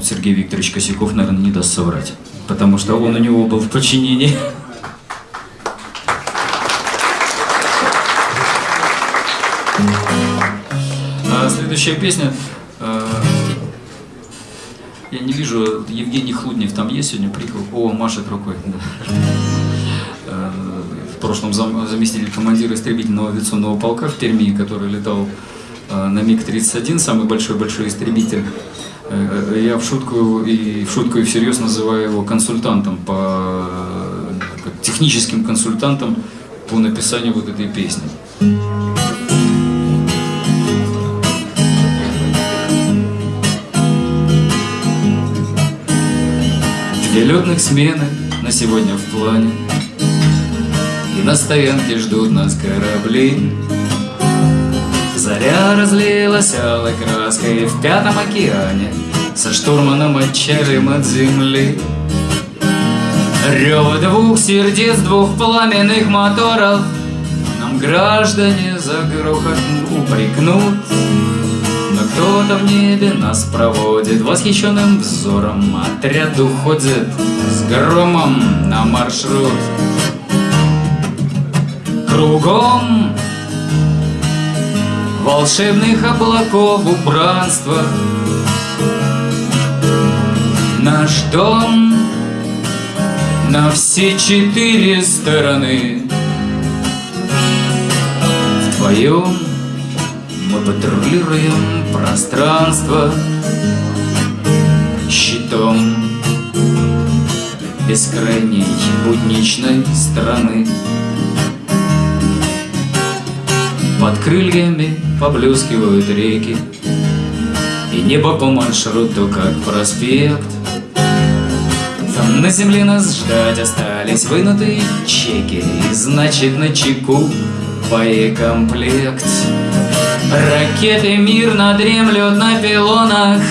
Вот Сергей Викторович Косяков, наверное, не даст соврать, потому что он у него был в подчинении. А следующая песня. э, Я не вижу, Евгений Хлуднев там есть сегодня, приехал. О, машет рукой. Э, В прошлом зам- заместитель командира истребительного авиационного полка в Перми, который летал э, на МиГ-31, самый большой-большой истребитель. Э, Я в шутку и в шутку и всерьез называю его консультантом по как техническим консультантом по написанию вот этой песни. Две летных смены на сегодня в плане И на стоянке ждут нас корабли Заря разлилась алой краской в пятом океане Со штурманом отчалим от земли. Рёва двух сердец, двух пламенных моторов Нам граждане за грохот упрекнут. Но кто-то в небе нас проводит Восхищенным взором Отряд уходит с громом на маршрут. Кругом волшебных облаков убранства Наш дом на все четыре стороны В твоем мы патрулируем пространство щитом бескрайней будничной страны. Под крыльями поблескивают реки, И небо по маршруту, как проспект. Там на земле нас ждать остались вынутые чеки, И значит на чеку боекомплект. Ракеты мирно дремлют на пилонах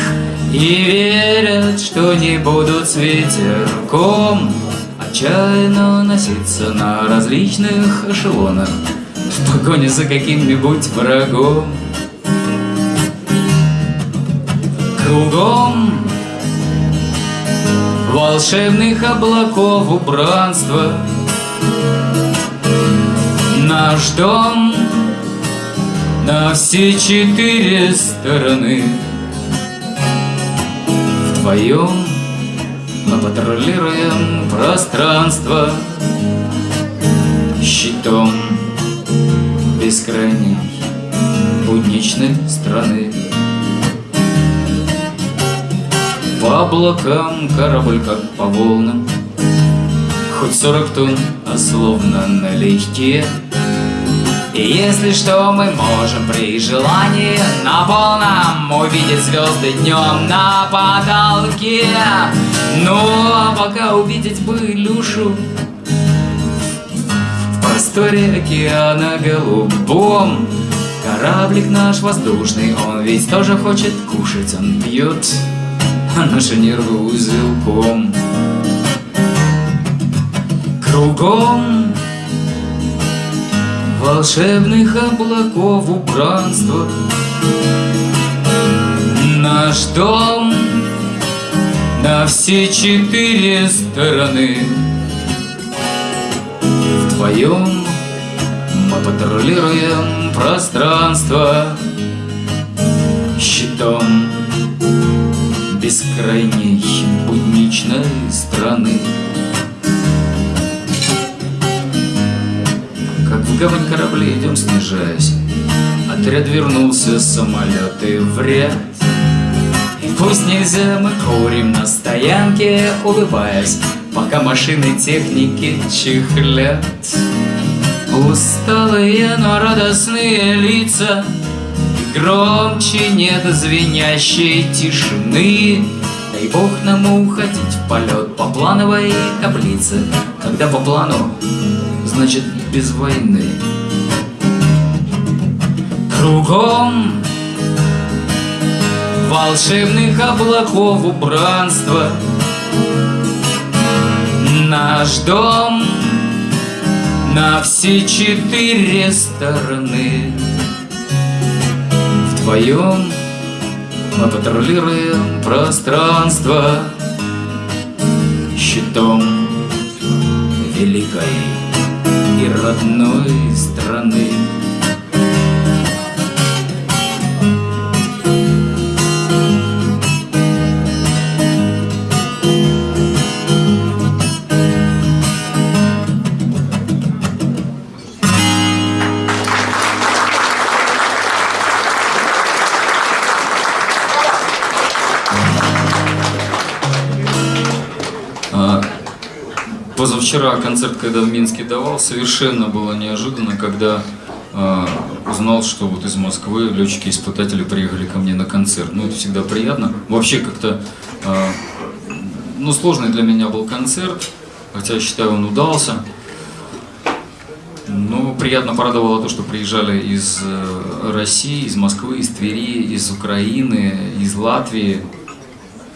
И верят, что не будут с ветерком Отчаянно носиться на различных эшелонах В погоне за каким-нибудь врагом. Кругом волшебных облаков убранства. Наш дом на все четыре стороны. Вдвоем мы патрулируем пространство Щитом бескрайней будничной страны По облакам корабль как по волнам Хоть сорок тонн, а словно налегке и если что, мы можем при желании на полном увидеть звезды днем на потолке. Ну, а пока увидеть бы Илюшу в просторе океана голубом. Кораблик наш воздушный, он ведь тоже хочет кушать, он пьет наши нервы узелком. Кругом волшебных облаков убранства. Наш дом на все четыре стороны. Вдвоем мы патрулируем пространство щитом бескрайней будничной страны. Как в гавань корабли идем снижаясь Отряд вернулся, самолеты в ряд пусть нельзя, мы курим на стоянке, улыбаясь Пока машины техники чихлят Усталые, но радостные лица громче нет звенящей тишины. Дай бог нам уходить в полет по плановой таблице. Когда по плану, значит без войны. Кругом волшебных облаков убранства. Наш дом на все четыре стороны Вдвоем мы патрулируем пространство Щитом великой и родной страны. Позавчера концерт, когда в Минске давал, совершенно было неожиданно, когда э, узнал, что вот из Москвы летчики-испытатели приехали ко мне на концерт. Ну, это всегда приятно. Вообще как-то, э, ну, сложный для меня был концерт, хотя считаю, он удался. Ну, приятно порадовало то, что приезжали из э, России, из Москвы, из Твери, из Украины, из Латвии.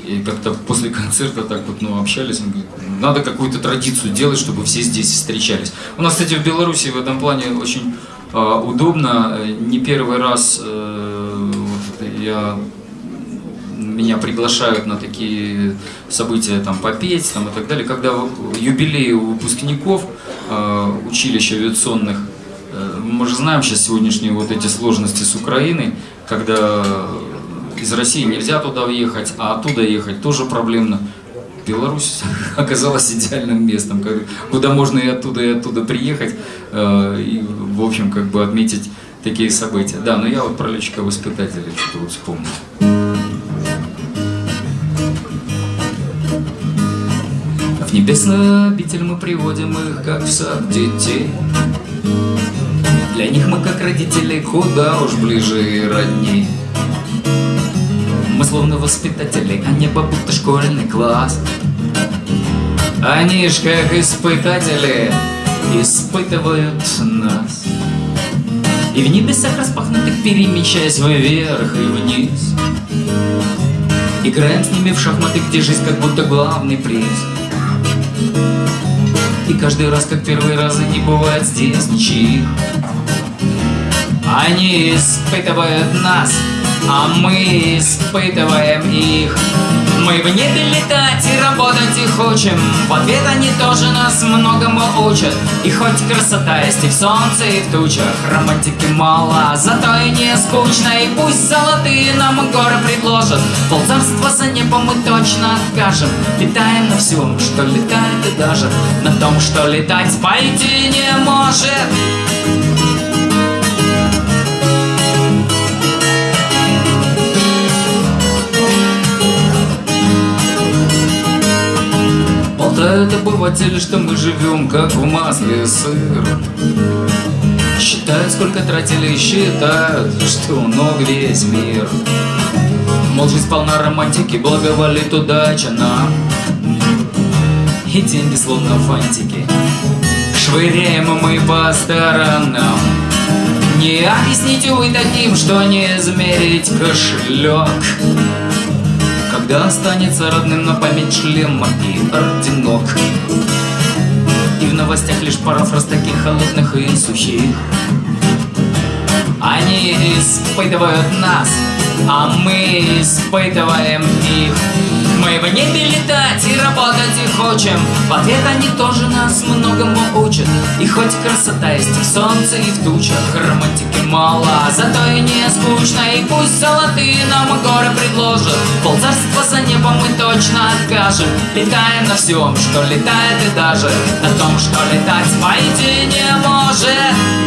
И как-то после концерта так вот, ну, общались, он говорит, надо какую-то традицию делать, чтобы все здесь встречались. У нас, кстати, в Беларуси в этом плане очень э, удобно. Не первый раз э, я, меня приглашают на такие события, там, попеть, там, и так далее. Когда юбилей у выпускников э, училищ авиационных, э, мы же знаем сейчас сегодняшние вот эти сложности с Украиной, когда из России нельзя туда въехать, а оттуда ехать тоже проблемно. Беларусь оказалась идеальным местом, куда можно и оттуда, и оттуда приехать, э, и, в общем, как бы отметить такие события. Да, но я вот про летчика-воспитателя что-то вот вспомнил. В небесную обитель мы приводим их, как в сад детей. Для них мы, как родители, куда уж ближе и родней. Мы словно воспитатели, а небо будто школьный класс. Они ж как испытатели испытывают нас. И в небесах распахнутых перемещаясь вверх и вниз Играем с ними в шахматы, где жизнь как будто главный приз И каждый раз, как первый раз, не бывает здесь ничьих Они испытывают нас, а мы испытываем их. Мы в небе летать и работать и хочем. В ответ они тоже нас многому учат. И хоть красота есть и в солнце, и в тучах Романтики мало, зато и не скучно И пусть золотые нам горы предложат. Полцарства за небом мы точно откажем. Летаем на всем, что летает и даже На том, что летать пойти не может Болтают обыватели, что мы живем как в масле сыр. Считают, сколько тратили, считают, что у ног весь мир. Мол, жизнь полна романтики, благоволит удача нам И деньги словно фантики. Швыряем мы по сторонам. Не объясните вы таким, что не измерить кошелек когда останется родным на память шлема и орденок? И в новостях лишь пара фраз таких холодных и сухих. Они испытывают нас, а мы испытываем их мы в небе летать и работать и хочем. В ответ они тоже нас многому учат. И хоть красота есть в солнце, и в тучах Романтики мало, зато и не скучно. И пусть золотые нам горы предложат. Полцарства за небом мы точно откажем. Летаем на всем, что летает и даже. На том, что летать пойти не может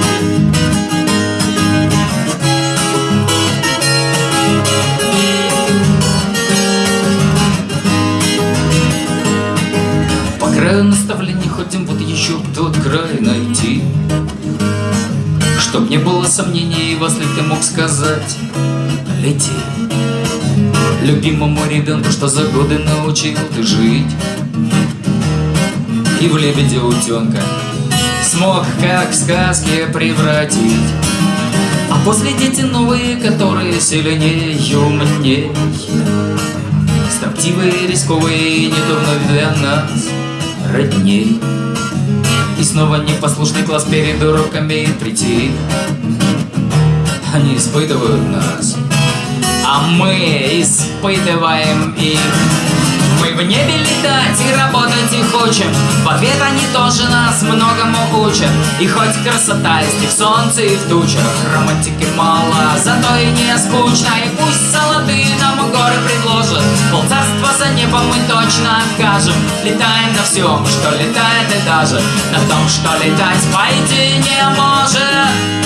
ходим, вот еще тот край найти. Чтоб не было сомнений, если ты мог сказать Лети Любимому ребенку, что за годы научил ты жить. И в лебедя утенка Смог, как в сказке, превратить. А после дети новые, которые сильнее и умнее Строптивые, рисковые, не то вновь для нас родней И снова непослушный класс перед уроками прийти. Они испытывают нас А мы испытываем их мы в небе летать и работать и хочем. В ответ они тоже нас многому учат. И хоть красота есть и в солнце, и в тучах Романтики мало, зато и не скучно. И пусть золотые нам горы предложат. Полцарства за небом мы точно откажем. Летаем на всем, что летает и даже. На том, что летать пойти не может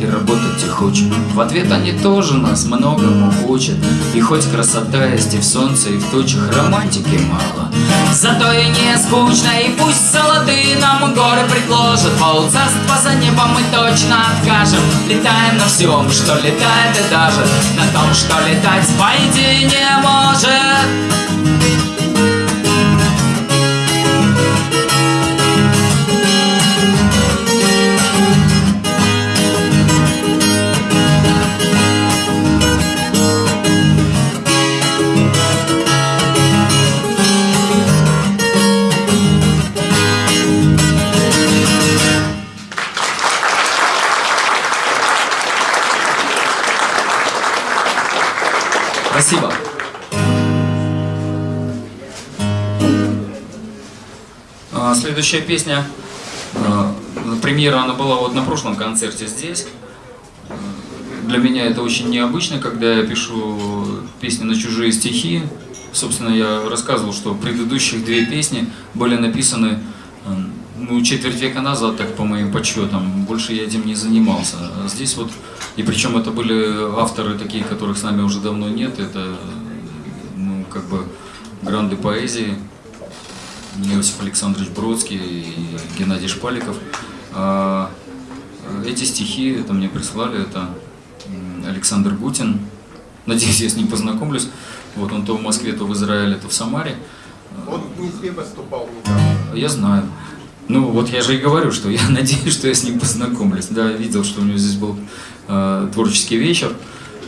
и работать и хочем. В ответ они тоже нас многому учат. И хоть красота есть и в солнце, и в тучах романтики мало. Зато и не скучно, и пусть золотые нам горы предложат. Полцарства за небом мы точно откажем. Летаем на всем, что летает и даже на том, что летать пойти не может. Следующая песня, а, премьера она была вот на прошлом концерте здесь. для меня это очень необычно, когда я пишу песни на чужие стихи. Собственно, я рассказывал, что предыдущих две песни были написаны э, ну, четверть века назад, так по моим подсчетам. Больше я этим не занимался. А здесь вот, и причем это были авторы такие, которых с нами уже давно нет. Это, ну, как бы, гранды поэзии. Иосиф Александрович Бродский и Геннадий Шпаликов. А эти стихи это мне прислали, это Александр Гутин. Надеюсь, я с ним познакомлюсь. Вот он то в Москве, то в Израиле, то в Самаре. Он в Москве выступал Я знаю. Ну, вот я же и говорю, что я надеюсь, что я с ним познакомлюсь. Да, видел, что у него здесь был э, творческий вечер.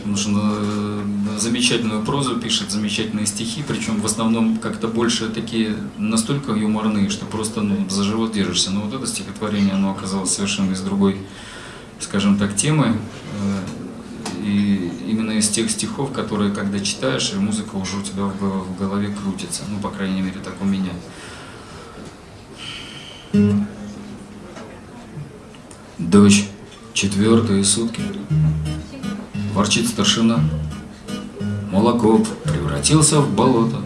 Потому что э, замечательную прозу пишет, замечательные стихи, причем в основном как-то больше такие настолько юморные, что просто ну, за живот держишься. Но вот это стихотворение, оно оказалось совершенно из другой, скажем так, темы. Э, и именно из тех стихов, которые, когда читаешь, и музыка уже у тебя в голове крутится. Ну, по крайней мере, так у меня. Дождь, четвертые сутки, ворчит старшина. Молоко превратился в болото,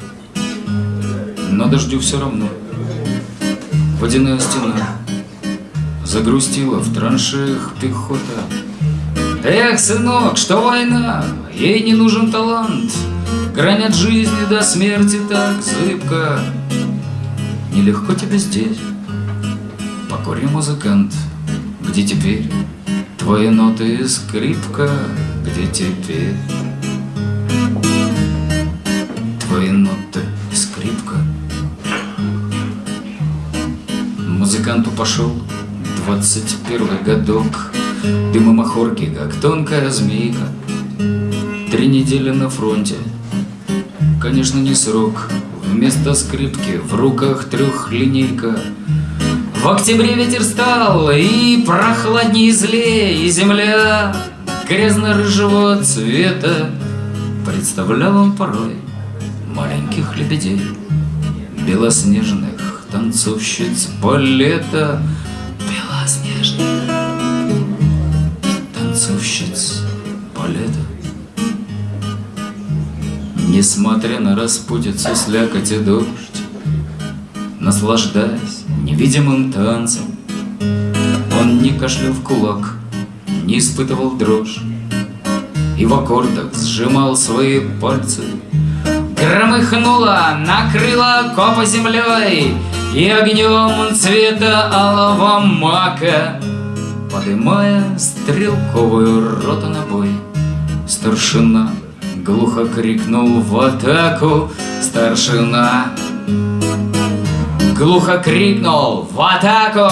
но дождю все равно. Водяная стена загрустила в траншеях пехота. Эх, сынок, что война, ей не нужен талант, Грань от жизни до смерти так зыбко. Нелегко тебе здесь, покорный музыкант, Где теперь твои ноты и скрипка, Где теперь твои ноты и скрипка. Музыканту пошел двадцать первый годок, Дыма махорки, как тонкая змейка. Три недели на фронте. Конечно, не срок. Вместо скрипки в руках трехлинейка. В октябре ветер стал И прохладней злее И земля грязно-рыжего цвета Представлял он порой Маленьких лебедей Белоснежных танцовщиц балета Белоснежных танцовщиц балета. Несмотря на распутицу, слякоть и дождь, Наслаждаясь невидимым танцем, Он не кашлял в кулак, не испытывал дрожь, И в аккордах сжимал свои пальцы. Громыхнула, накрыла копа землей, И огнем цвета алого мака — Подымая стрелковую роту на бой, Старшина глухо крикнул в атаку Старшина глухо крикнул в атаку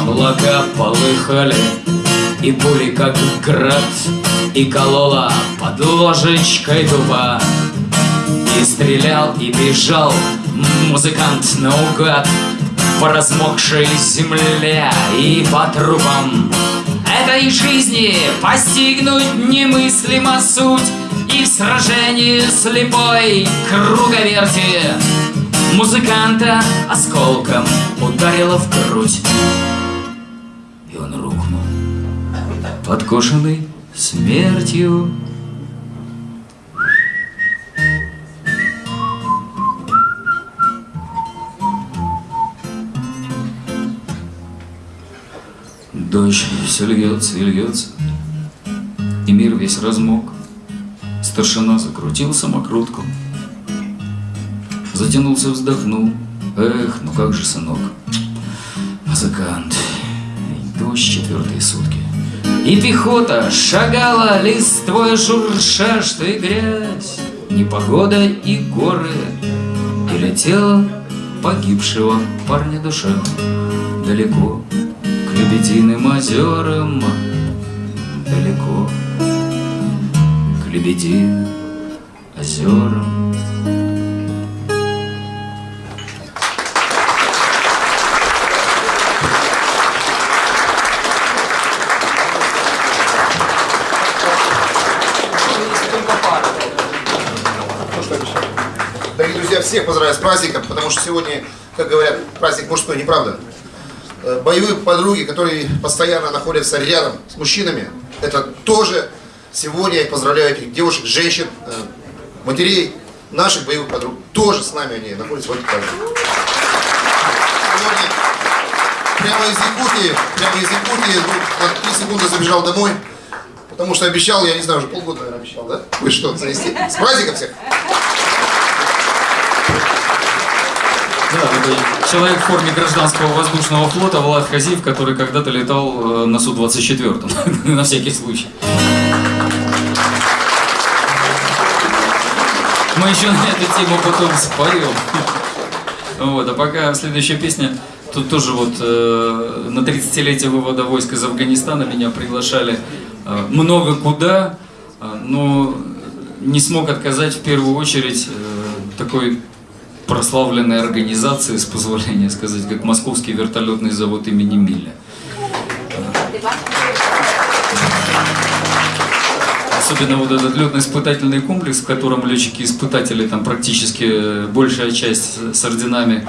Облака полыхали, и пули как град И колола под ложечкой дуба. И стрелял, и бежал музыкант наугад по размокшей земле и по трупам Этой жизни постигнуть немыслимо суть И в сражении слепой круговерти Музыканта осколком ударило в грудь подкошенный смертью Дождь все льется и льется, И мир весь размок. Старшина закрутил самокрутку, Затянулся, вздохнул. Эх, ну как же, сынок, музыкант, дождь четвертые сутки. И пехота шагала, листвой шурша, что и грязь, Непогода и горы, И летела погибшего парня душа далеко Лебединым озерам далеко К Лебединым озерам Всех поздравляю с праздником, потому что сегодня, как говорят, праздник мужской, неправда? э, боевые подруги, которые постоянно находятся рядом с мужчинами, это тоже сегодня я поздравляю этих девушек, женщин, э, матерей, наших боевых подруг, тоже с нами они находятся в экипаже. Сегодня прямо из Якутии, прямо из Якутии, ну, на 3 секунды забежал домой, потому что обещал, я не знаю, уже полгода, наверное, обещал, да? Вы что, занести? С праздником всех! Да, человек в форме гражданского воздушного флота Влад Хазиев, который когда-то летал э, на Су-24, на всякий случай. Мы еще на эту тему потом споем. Вот, а пока следующая песня. Тут тоже вот э, на 30-летие вывода войск из Афганистана меня приглашали э, много куда, э, но не смог отказать в первую очередь э, такой прославленной организации, с позволения сказать, как Московский вертолетный завод имени Миля. Особенно вот этот летно-испытательный комплекс, в котором летчики-испытатели, там практически большая часть с орденами,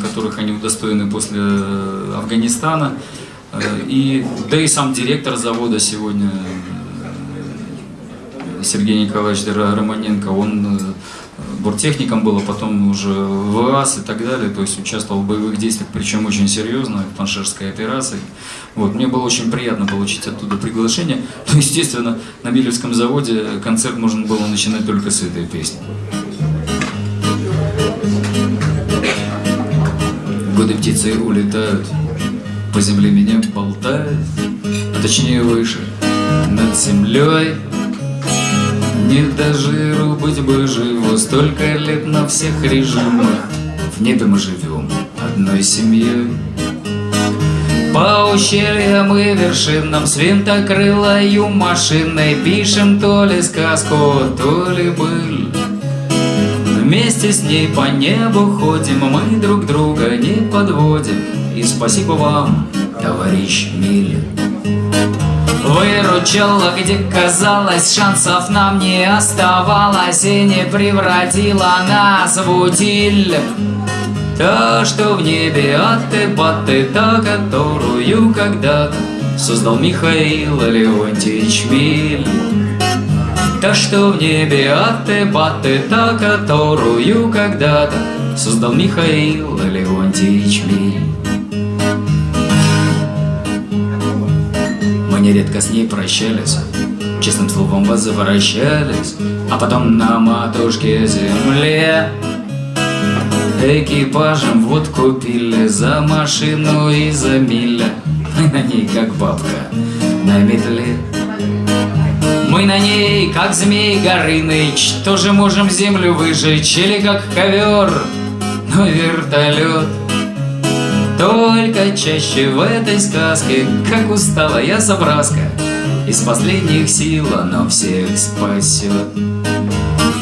которых они удостоены после э, Афганистана. Э, И, да и сам директор завода сегодня, э, Сергей Николаевич Романенко, он э, борттехником был, а потом уже в ВАС и так далее, то есть участвовал в боевых действиях, причем очень серьезно, в Паншерской операции. Вот, мне было очень приятно получить оттуда приглашение. Ну, естественно, на Милевском заводе концерт можно было начинать только с этой песни. Годы птицы улетают, по земле меня болтают, а точнее выше, над землей. Не до жиру быть бы живо, столько лет на всех режимах. В небе мы живем одной семьей. По ущельям и вершинам с винтокрылою машиной Пишем то ли сказку, то ли быль Вместе с ней по небу ходим, мы друг друга не подводим И спасибо вам, товарищ Миль Выручала, где казалось, шансов нам не оставалось И не превратила нас в утиль. Та, что в небе аты-баты, та, которую когда-то Создал Михаил Леонтьевич Миль. Та, что в небе аты-баты, та, которую когда-то Создал Михаил Леонтьевич Миль Мы нередко с ней прощались, честным словом возвращались, а потом на матушке земле экипажем водку пили за машину и за миля. Мы на ней как бабка на метле. Мы на ней, как змей Горыныч, тоже можем землю выжечь или как ковер, но вертолет только чаще в этой сказке, как усталая забраска, Из последних сил оно всех спасет.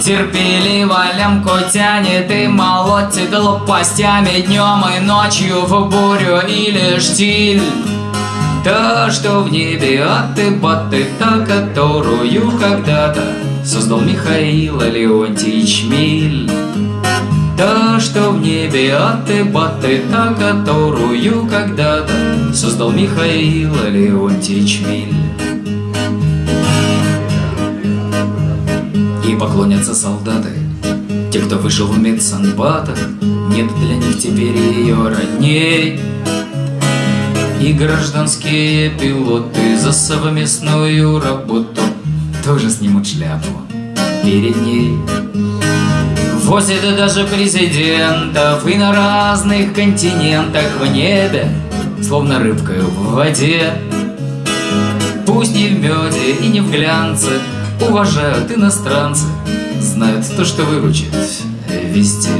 Терпеливо лямку тянет и молотит лопастями Днем и ночью в бурю или штиль Та, что в небе аты-баты, та, которую когда-то Создал Михаил Леонтьевич Миль Та, что в небе аты-баты, та, которую когда-то Создал Михаил Леонтьевич Миль И поклонятся солдаты Те, кто вышел в медсанбатах Нет для них теперь ее родней. И гражданские пилоты За совместную работу Тоже снимут шляпу перед ней Возят даже президентов И на разных континентах в небе Словно рыбкой в воде. Пусть не в меде и не в глянце Уважают иностранцы Знают то, что выручит везде.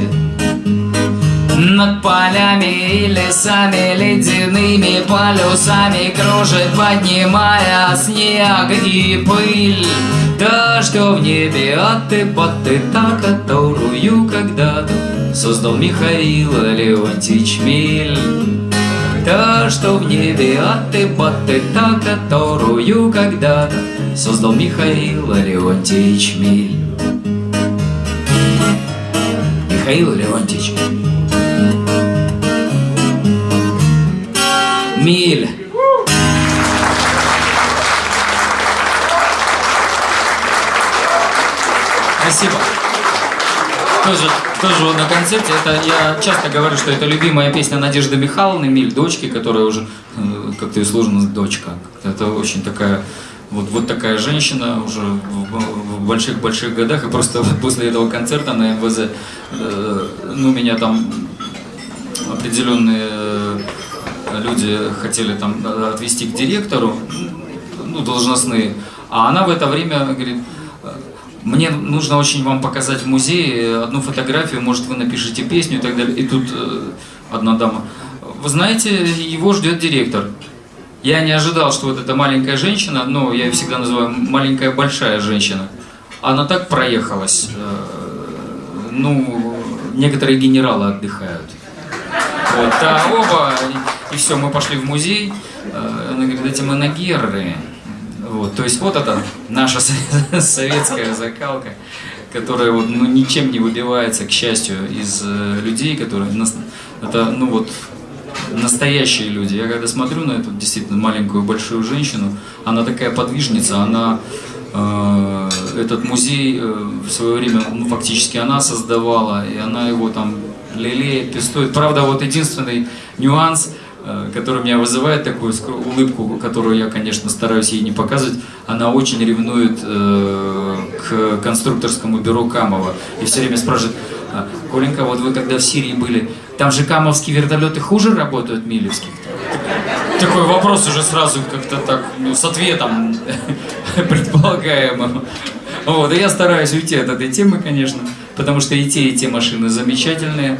Над полями и лесами Ледяными полюсами Кружит, поднимая снег и пыль. Та, что в небе аты-баты Та, которую когда-то Создал Михаил Леонтьевич Миль Та, что в небе аты-баты, та, которую когда-то Создал Михаил Леонтьевич Миль Михаил Леонтьевич Миль. Спасибо. Тоже, тоже на концерте. Это я часто говорю, что это любимая песня Надежды Михайловны Миль, дочки, которая уже э, как-то и сложно дочка. Это очень такая вот, вот такая женщина уже в больших-больших годах, и просто после этого концерта на МВЗ, э, ну, меня там определенные э, люди хотели там отвести к директору, ну, должностные, а она в это время говорит, мне нужно очень вам показать в музее одну фотографию, может вы напишите песню и так далее. И тут э, одна дама, вы знаете, его ждет директор. Я не ожидал, что вот эта маленькая женщина, ну, я ее всегда называю маленькая большая женщина, она так проехалась. Э, ну, некоторые генералы отдыхают. Вот, а оба, и, все, мы пошли в музей. Э, она говорит, эти манагеры. Вот, то есть вот это наша советская закалка, которая вот, ну, ничем не выбивается, к счастью, из э, людей, которые... Это, ну вот, настоящие люди. Я когда смотрю на эту действительно маленькую большую женщину, она такая подвижница, она э, этот музей э, в свое время, ну, фактически она создавала, и она его там лелеет, пестует. Правда, вот единственный нюанс – который меня вызывает такую улыбку, которую я, конечно, стараюсь ей не показывать, она очень ревнует э, к конструкторскому бюро Камова. И все время спрашивает, «А, Коленька, вот вы когда в Сирии были, там же камовские вертолеты хуже работают милевских? Такой вопрос уже сразу как-то так, ну, с ответом предполагаемым. Вот, и я стараюсь уйти от этой темы, конечно, потому что и те, и те машины замечательные.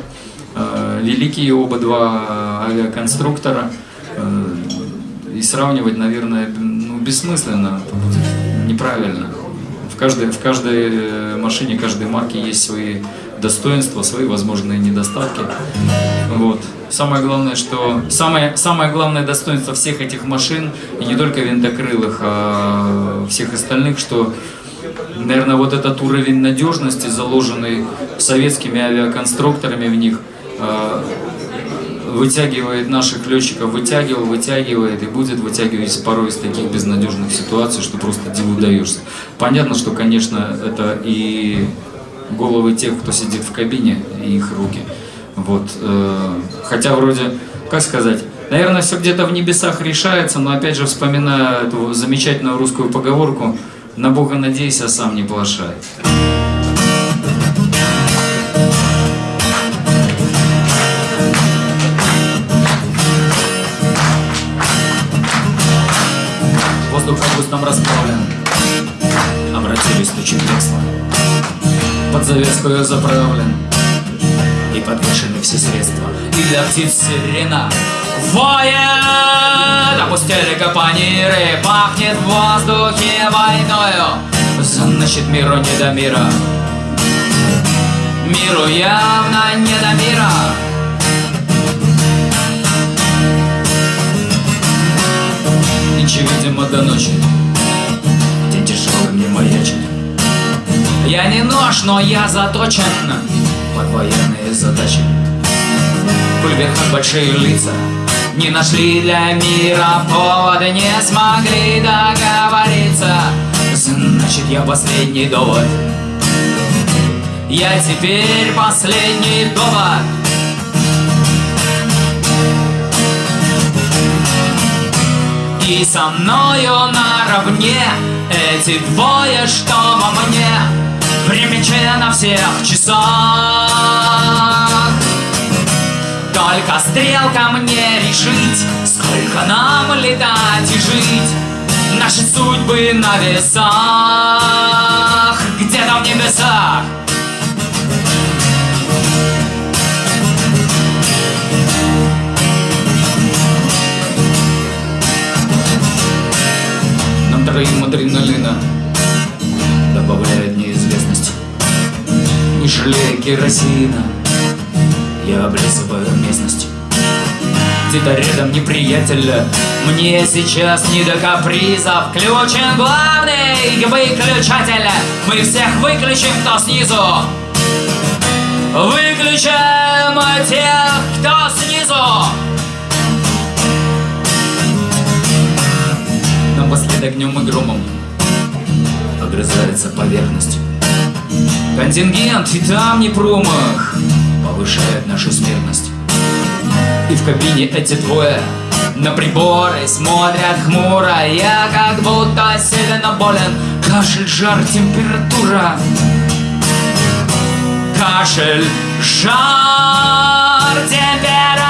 Э, великие оба два авиаконструктора. Э, и сравнивать, наверное, ну, бессмысленно, неправильно. В каждой, в каждой э, машине, каждой марке есть свои достоинства, свои возможные недостатки. Вот. Самое главное, что самое, самое главное достоинство всех этих машин, и не только винтокрылых, а всех остальных, что, наверное, вот этот уровень надежности, заложенный советскими авиаконструкторами в них – Э, вытягивает наших летчиков, вытягивал, вытягивает и будет вытягивать порой из таких безнадежных ситуаций, что просто диву даешься. Понятно, что, конечно, это и головы тех, кто сидит в кабине, и их руки. Вот. Э, хотя вроде, как сказать, наверное, все где-то в небесах решается, но опять же, вспоминая эту замечательную русскую поговорку, на Бога надейся, а сам не плашай. Нам расправлен. Обратились тучи кресла. Под завеску я заправлен. И подвешены все средства. И для птиц сирена. Воет! Опустили капониры Пахнет в воздухе войною. Значит миру не до мира. Миру явно не до мира Нынче, видимо, до ночи. День тяжелый мне маячит Я не нож, но я заточен. Под военные задачи Кульверхат большие лица. Не нашли для мира повода Не смогли договориться. Значит, я последний довод. Я теперь последний довод И со мною наравне Эти двое, что во мне Время на всех часах. Только стрелка мне решить Сколько нам летать и жить. Наши судьбы на весах Где-то в небесах троим адреналина Добавляет неизвестность. Не жалея керосина Я облизываю местность. Где-то рядом неприятеля Мне сейчас не до капризов. Включен главный выключатель Мы всех выключим, кто снизу. Выключаем тех, кто снизу пылает огнем и громом Огрызается поверхность. Контингент и там не промах Повышает нашу смертность. И в кабине эти двое на приборы смотрят хмуро. Я как будто сильно болен. Кашель, жар, температура. Кашель, жар, температура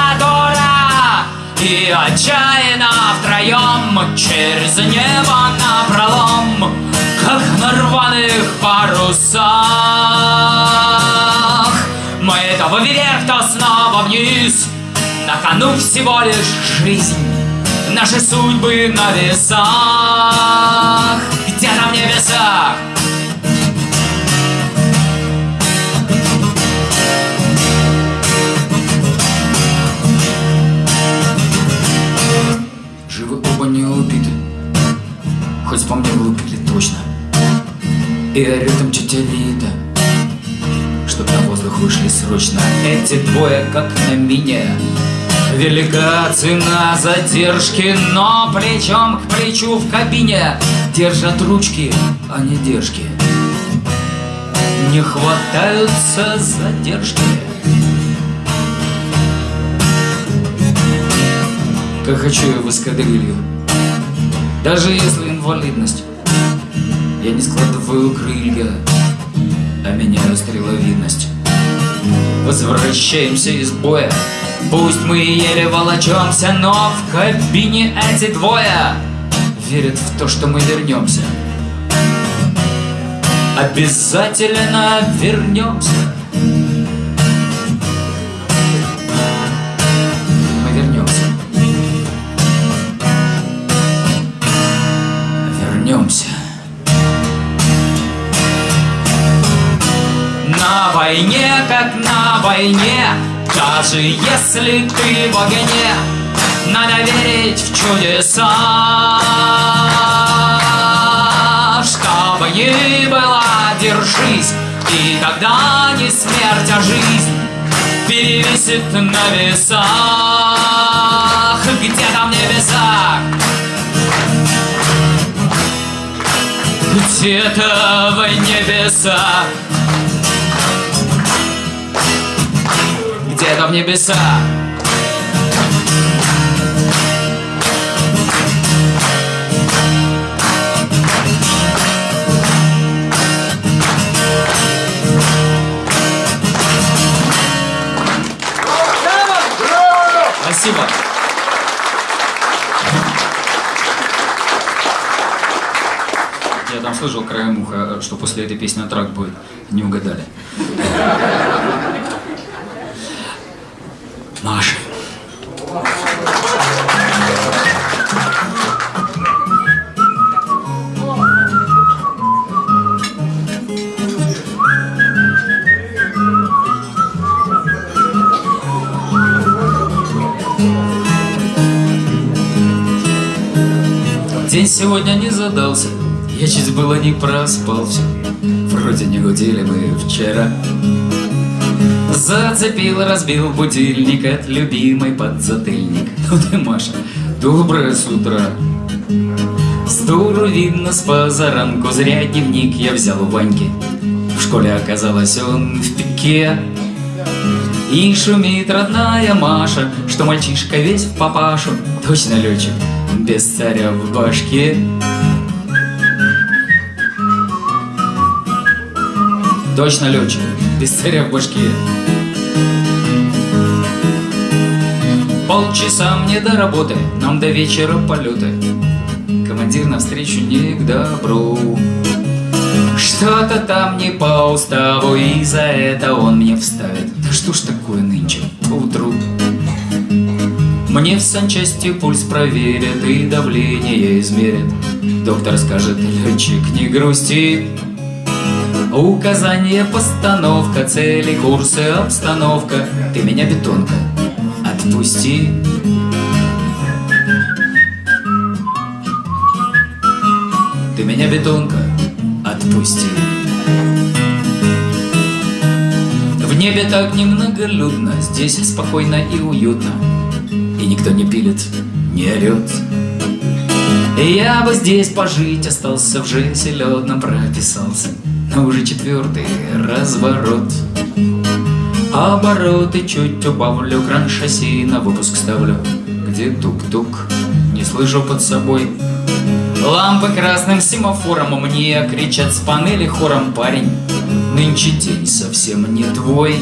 И отчаянно втроем Через небо напролом Как на рваных парусах. Мы то вверх, то снова вниз. На кону всего лишь жизнь Наши судьбы на весах. Где-то в небесах Хоть по мне глупили точно. И тетя Лида Чтоб на воздух вышли срочно. Эти двое как на мине Велика цена задержки, но плечом к плечу в кабине. Держат ручки, а не держки. Не хватаются задержки. Как хочу я в эскадрилью Даже если инвалидность. Я не складываю крылья А меняю стреловидность. Возвращаемся из боя. Пусть мы еле волочемся, но в кабине эти двое Верят в то, что мы вернемся. Обязательно вернемся На войне, как на войне даже если ты в огне, надо верить в чудеса. Что бы ни было, держись, и тогда не смерть, а жизнь перевесит на весах. Где-то в небесах. Где-то в небесах. Где-то в небеса. Спасибо. Я там слышал краем уха, что после этой песни трак будет. Не угадали. Маша. День сегодня не задался, я чуть было не проспался. Вроде не гудели мы вчера. Зацепил, разбил будильник от любимой подзатыльник. Ну ты, Маша, доброе с утра. С дуру видно с позаранку, зря дневник я взял у Ваньки. В школе оказалось он в пике. И шумит родная Маша, что мальчишка весь в папашу. Точно летчик, без царя в башке. Точно летчик, без царя в башке. Полчаса мне до работы, нам до вечера полеты. Командир навстречу не к добру. Что-то там не по уставу, и за это он мне вставит. Да что ж такое нынче, утру? Мне в санчасти пульс проверят и давление измерят. Доктор скажет, летчик, не грусти, Указание, постановка, цели, курсы, обстановка. Ты меня, бетонка, отпусти. Ты меня, бетонка, отпусти. В небе так немноголюдно Здесь спокойно и уютно. И никто не пилит, не орет Я бы здесь пожить остался, в жизнь селедно прописался, но уже четвертый разворот. Обороты чуть убавлю, кран шасси на выпуск ставлю, где тук-тук, не слышу под собой. Лампы красным семафором мне кричат с панели хором парень. Нынче день совсем не твой.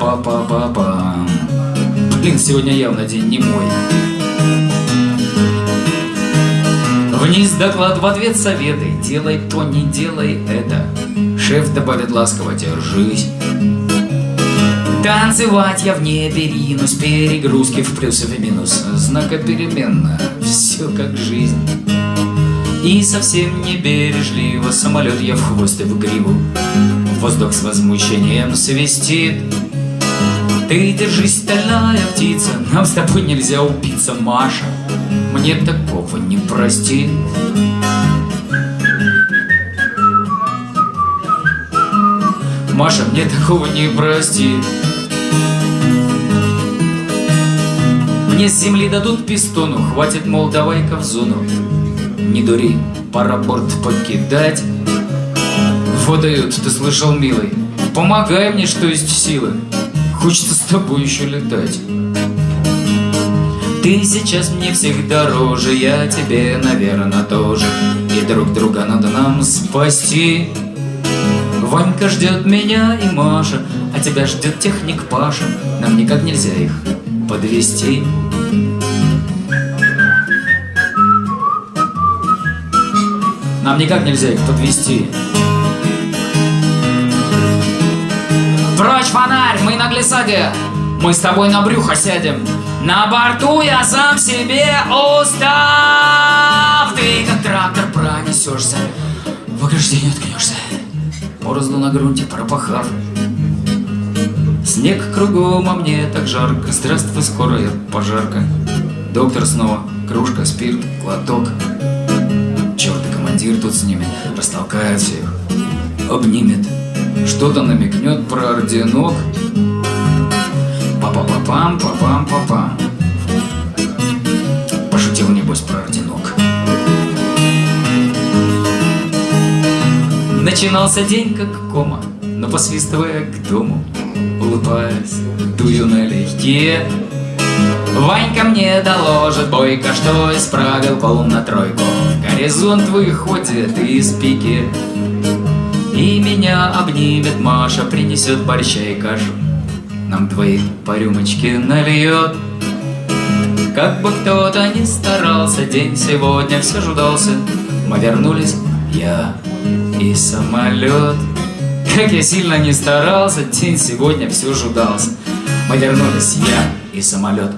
Па-па-па-па. Блин, сегодня явно день не мой. Вниз доклад в ответ советы. Делай то, не делай это. Шеф добавит ласково, держись. Танцевать я в небе ринусь, перегрузки в плюс и минус, знакопеременно, все как жизнь. И совсем не бережливо самолет я в хвост и в гриву, воздух с возмущением свистит. Ты держись, стальная птица, нам с тобой нельзя убиться, Маша, мне такого не простит. Маша мне такого не простит. Мне с земли дадут пистону, хватит, мол, давай-ка в зону. Не дури, пора борт покидать. Выдают, ты слышал, милый, помогай мне, что есть силы. Хочется с тобой еще летать. Ты сейчас мне всех дороже, я тебе, наверное, тоже. И друг друга надо нам спасти. Ванька ждет меня и Маша, а тебя ждет техник Паша. Нам никак нельзя их подвести. Нам никак нельзя их подвести. Прочь фонарь, мы на глиссаде. Мы с тобой на брюхо сядем. На борту я сам себе устав. Ты как трактор пронесешься, в ограждение ткнешься. Борозду на грунте пропахав. Снег кругом, а мне так жарко. Здравствуй, скорая пожарка. Доктор снова, кружка, спирт, глоток. Черт, командир тут с ними растолкает всех, обнимет. Что-то намекнет про орденок. Па-па-па-пам, па-пам-па-пам. Пошутил, небось, про орденок. Начинался день как кома, но посвистывая к дому, улыбаясь, дую налегке. Ванька мне доложит бойко, что исправил пол на тройку. Горизонт выходит из пики, и меня обнимет Маша, принесет борща и кашу. Нам двоих по рюмочке нальет. Как бы кто-то ни старался, день сегодня все ждался. Мы вернулись, я и самолет. Как я сильно не старался, день сегодня все ждался. Мы вернулись, я и самолет.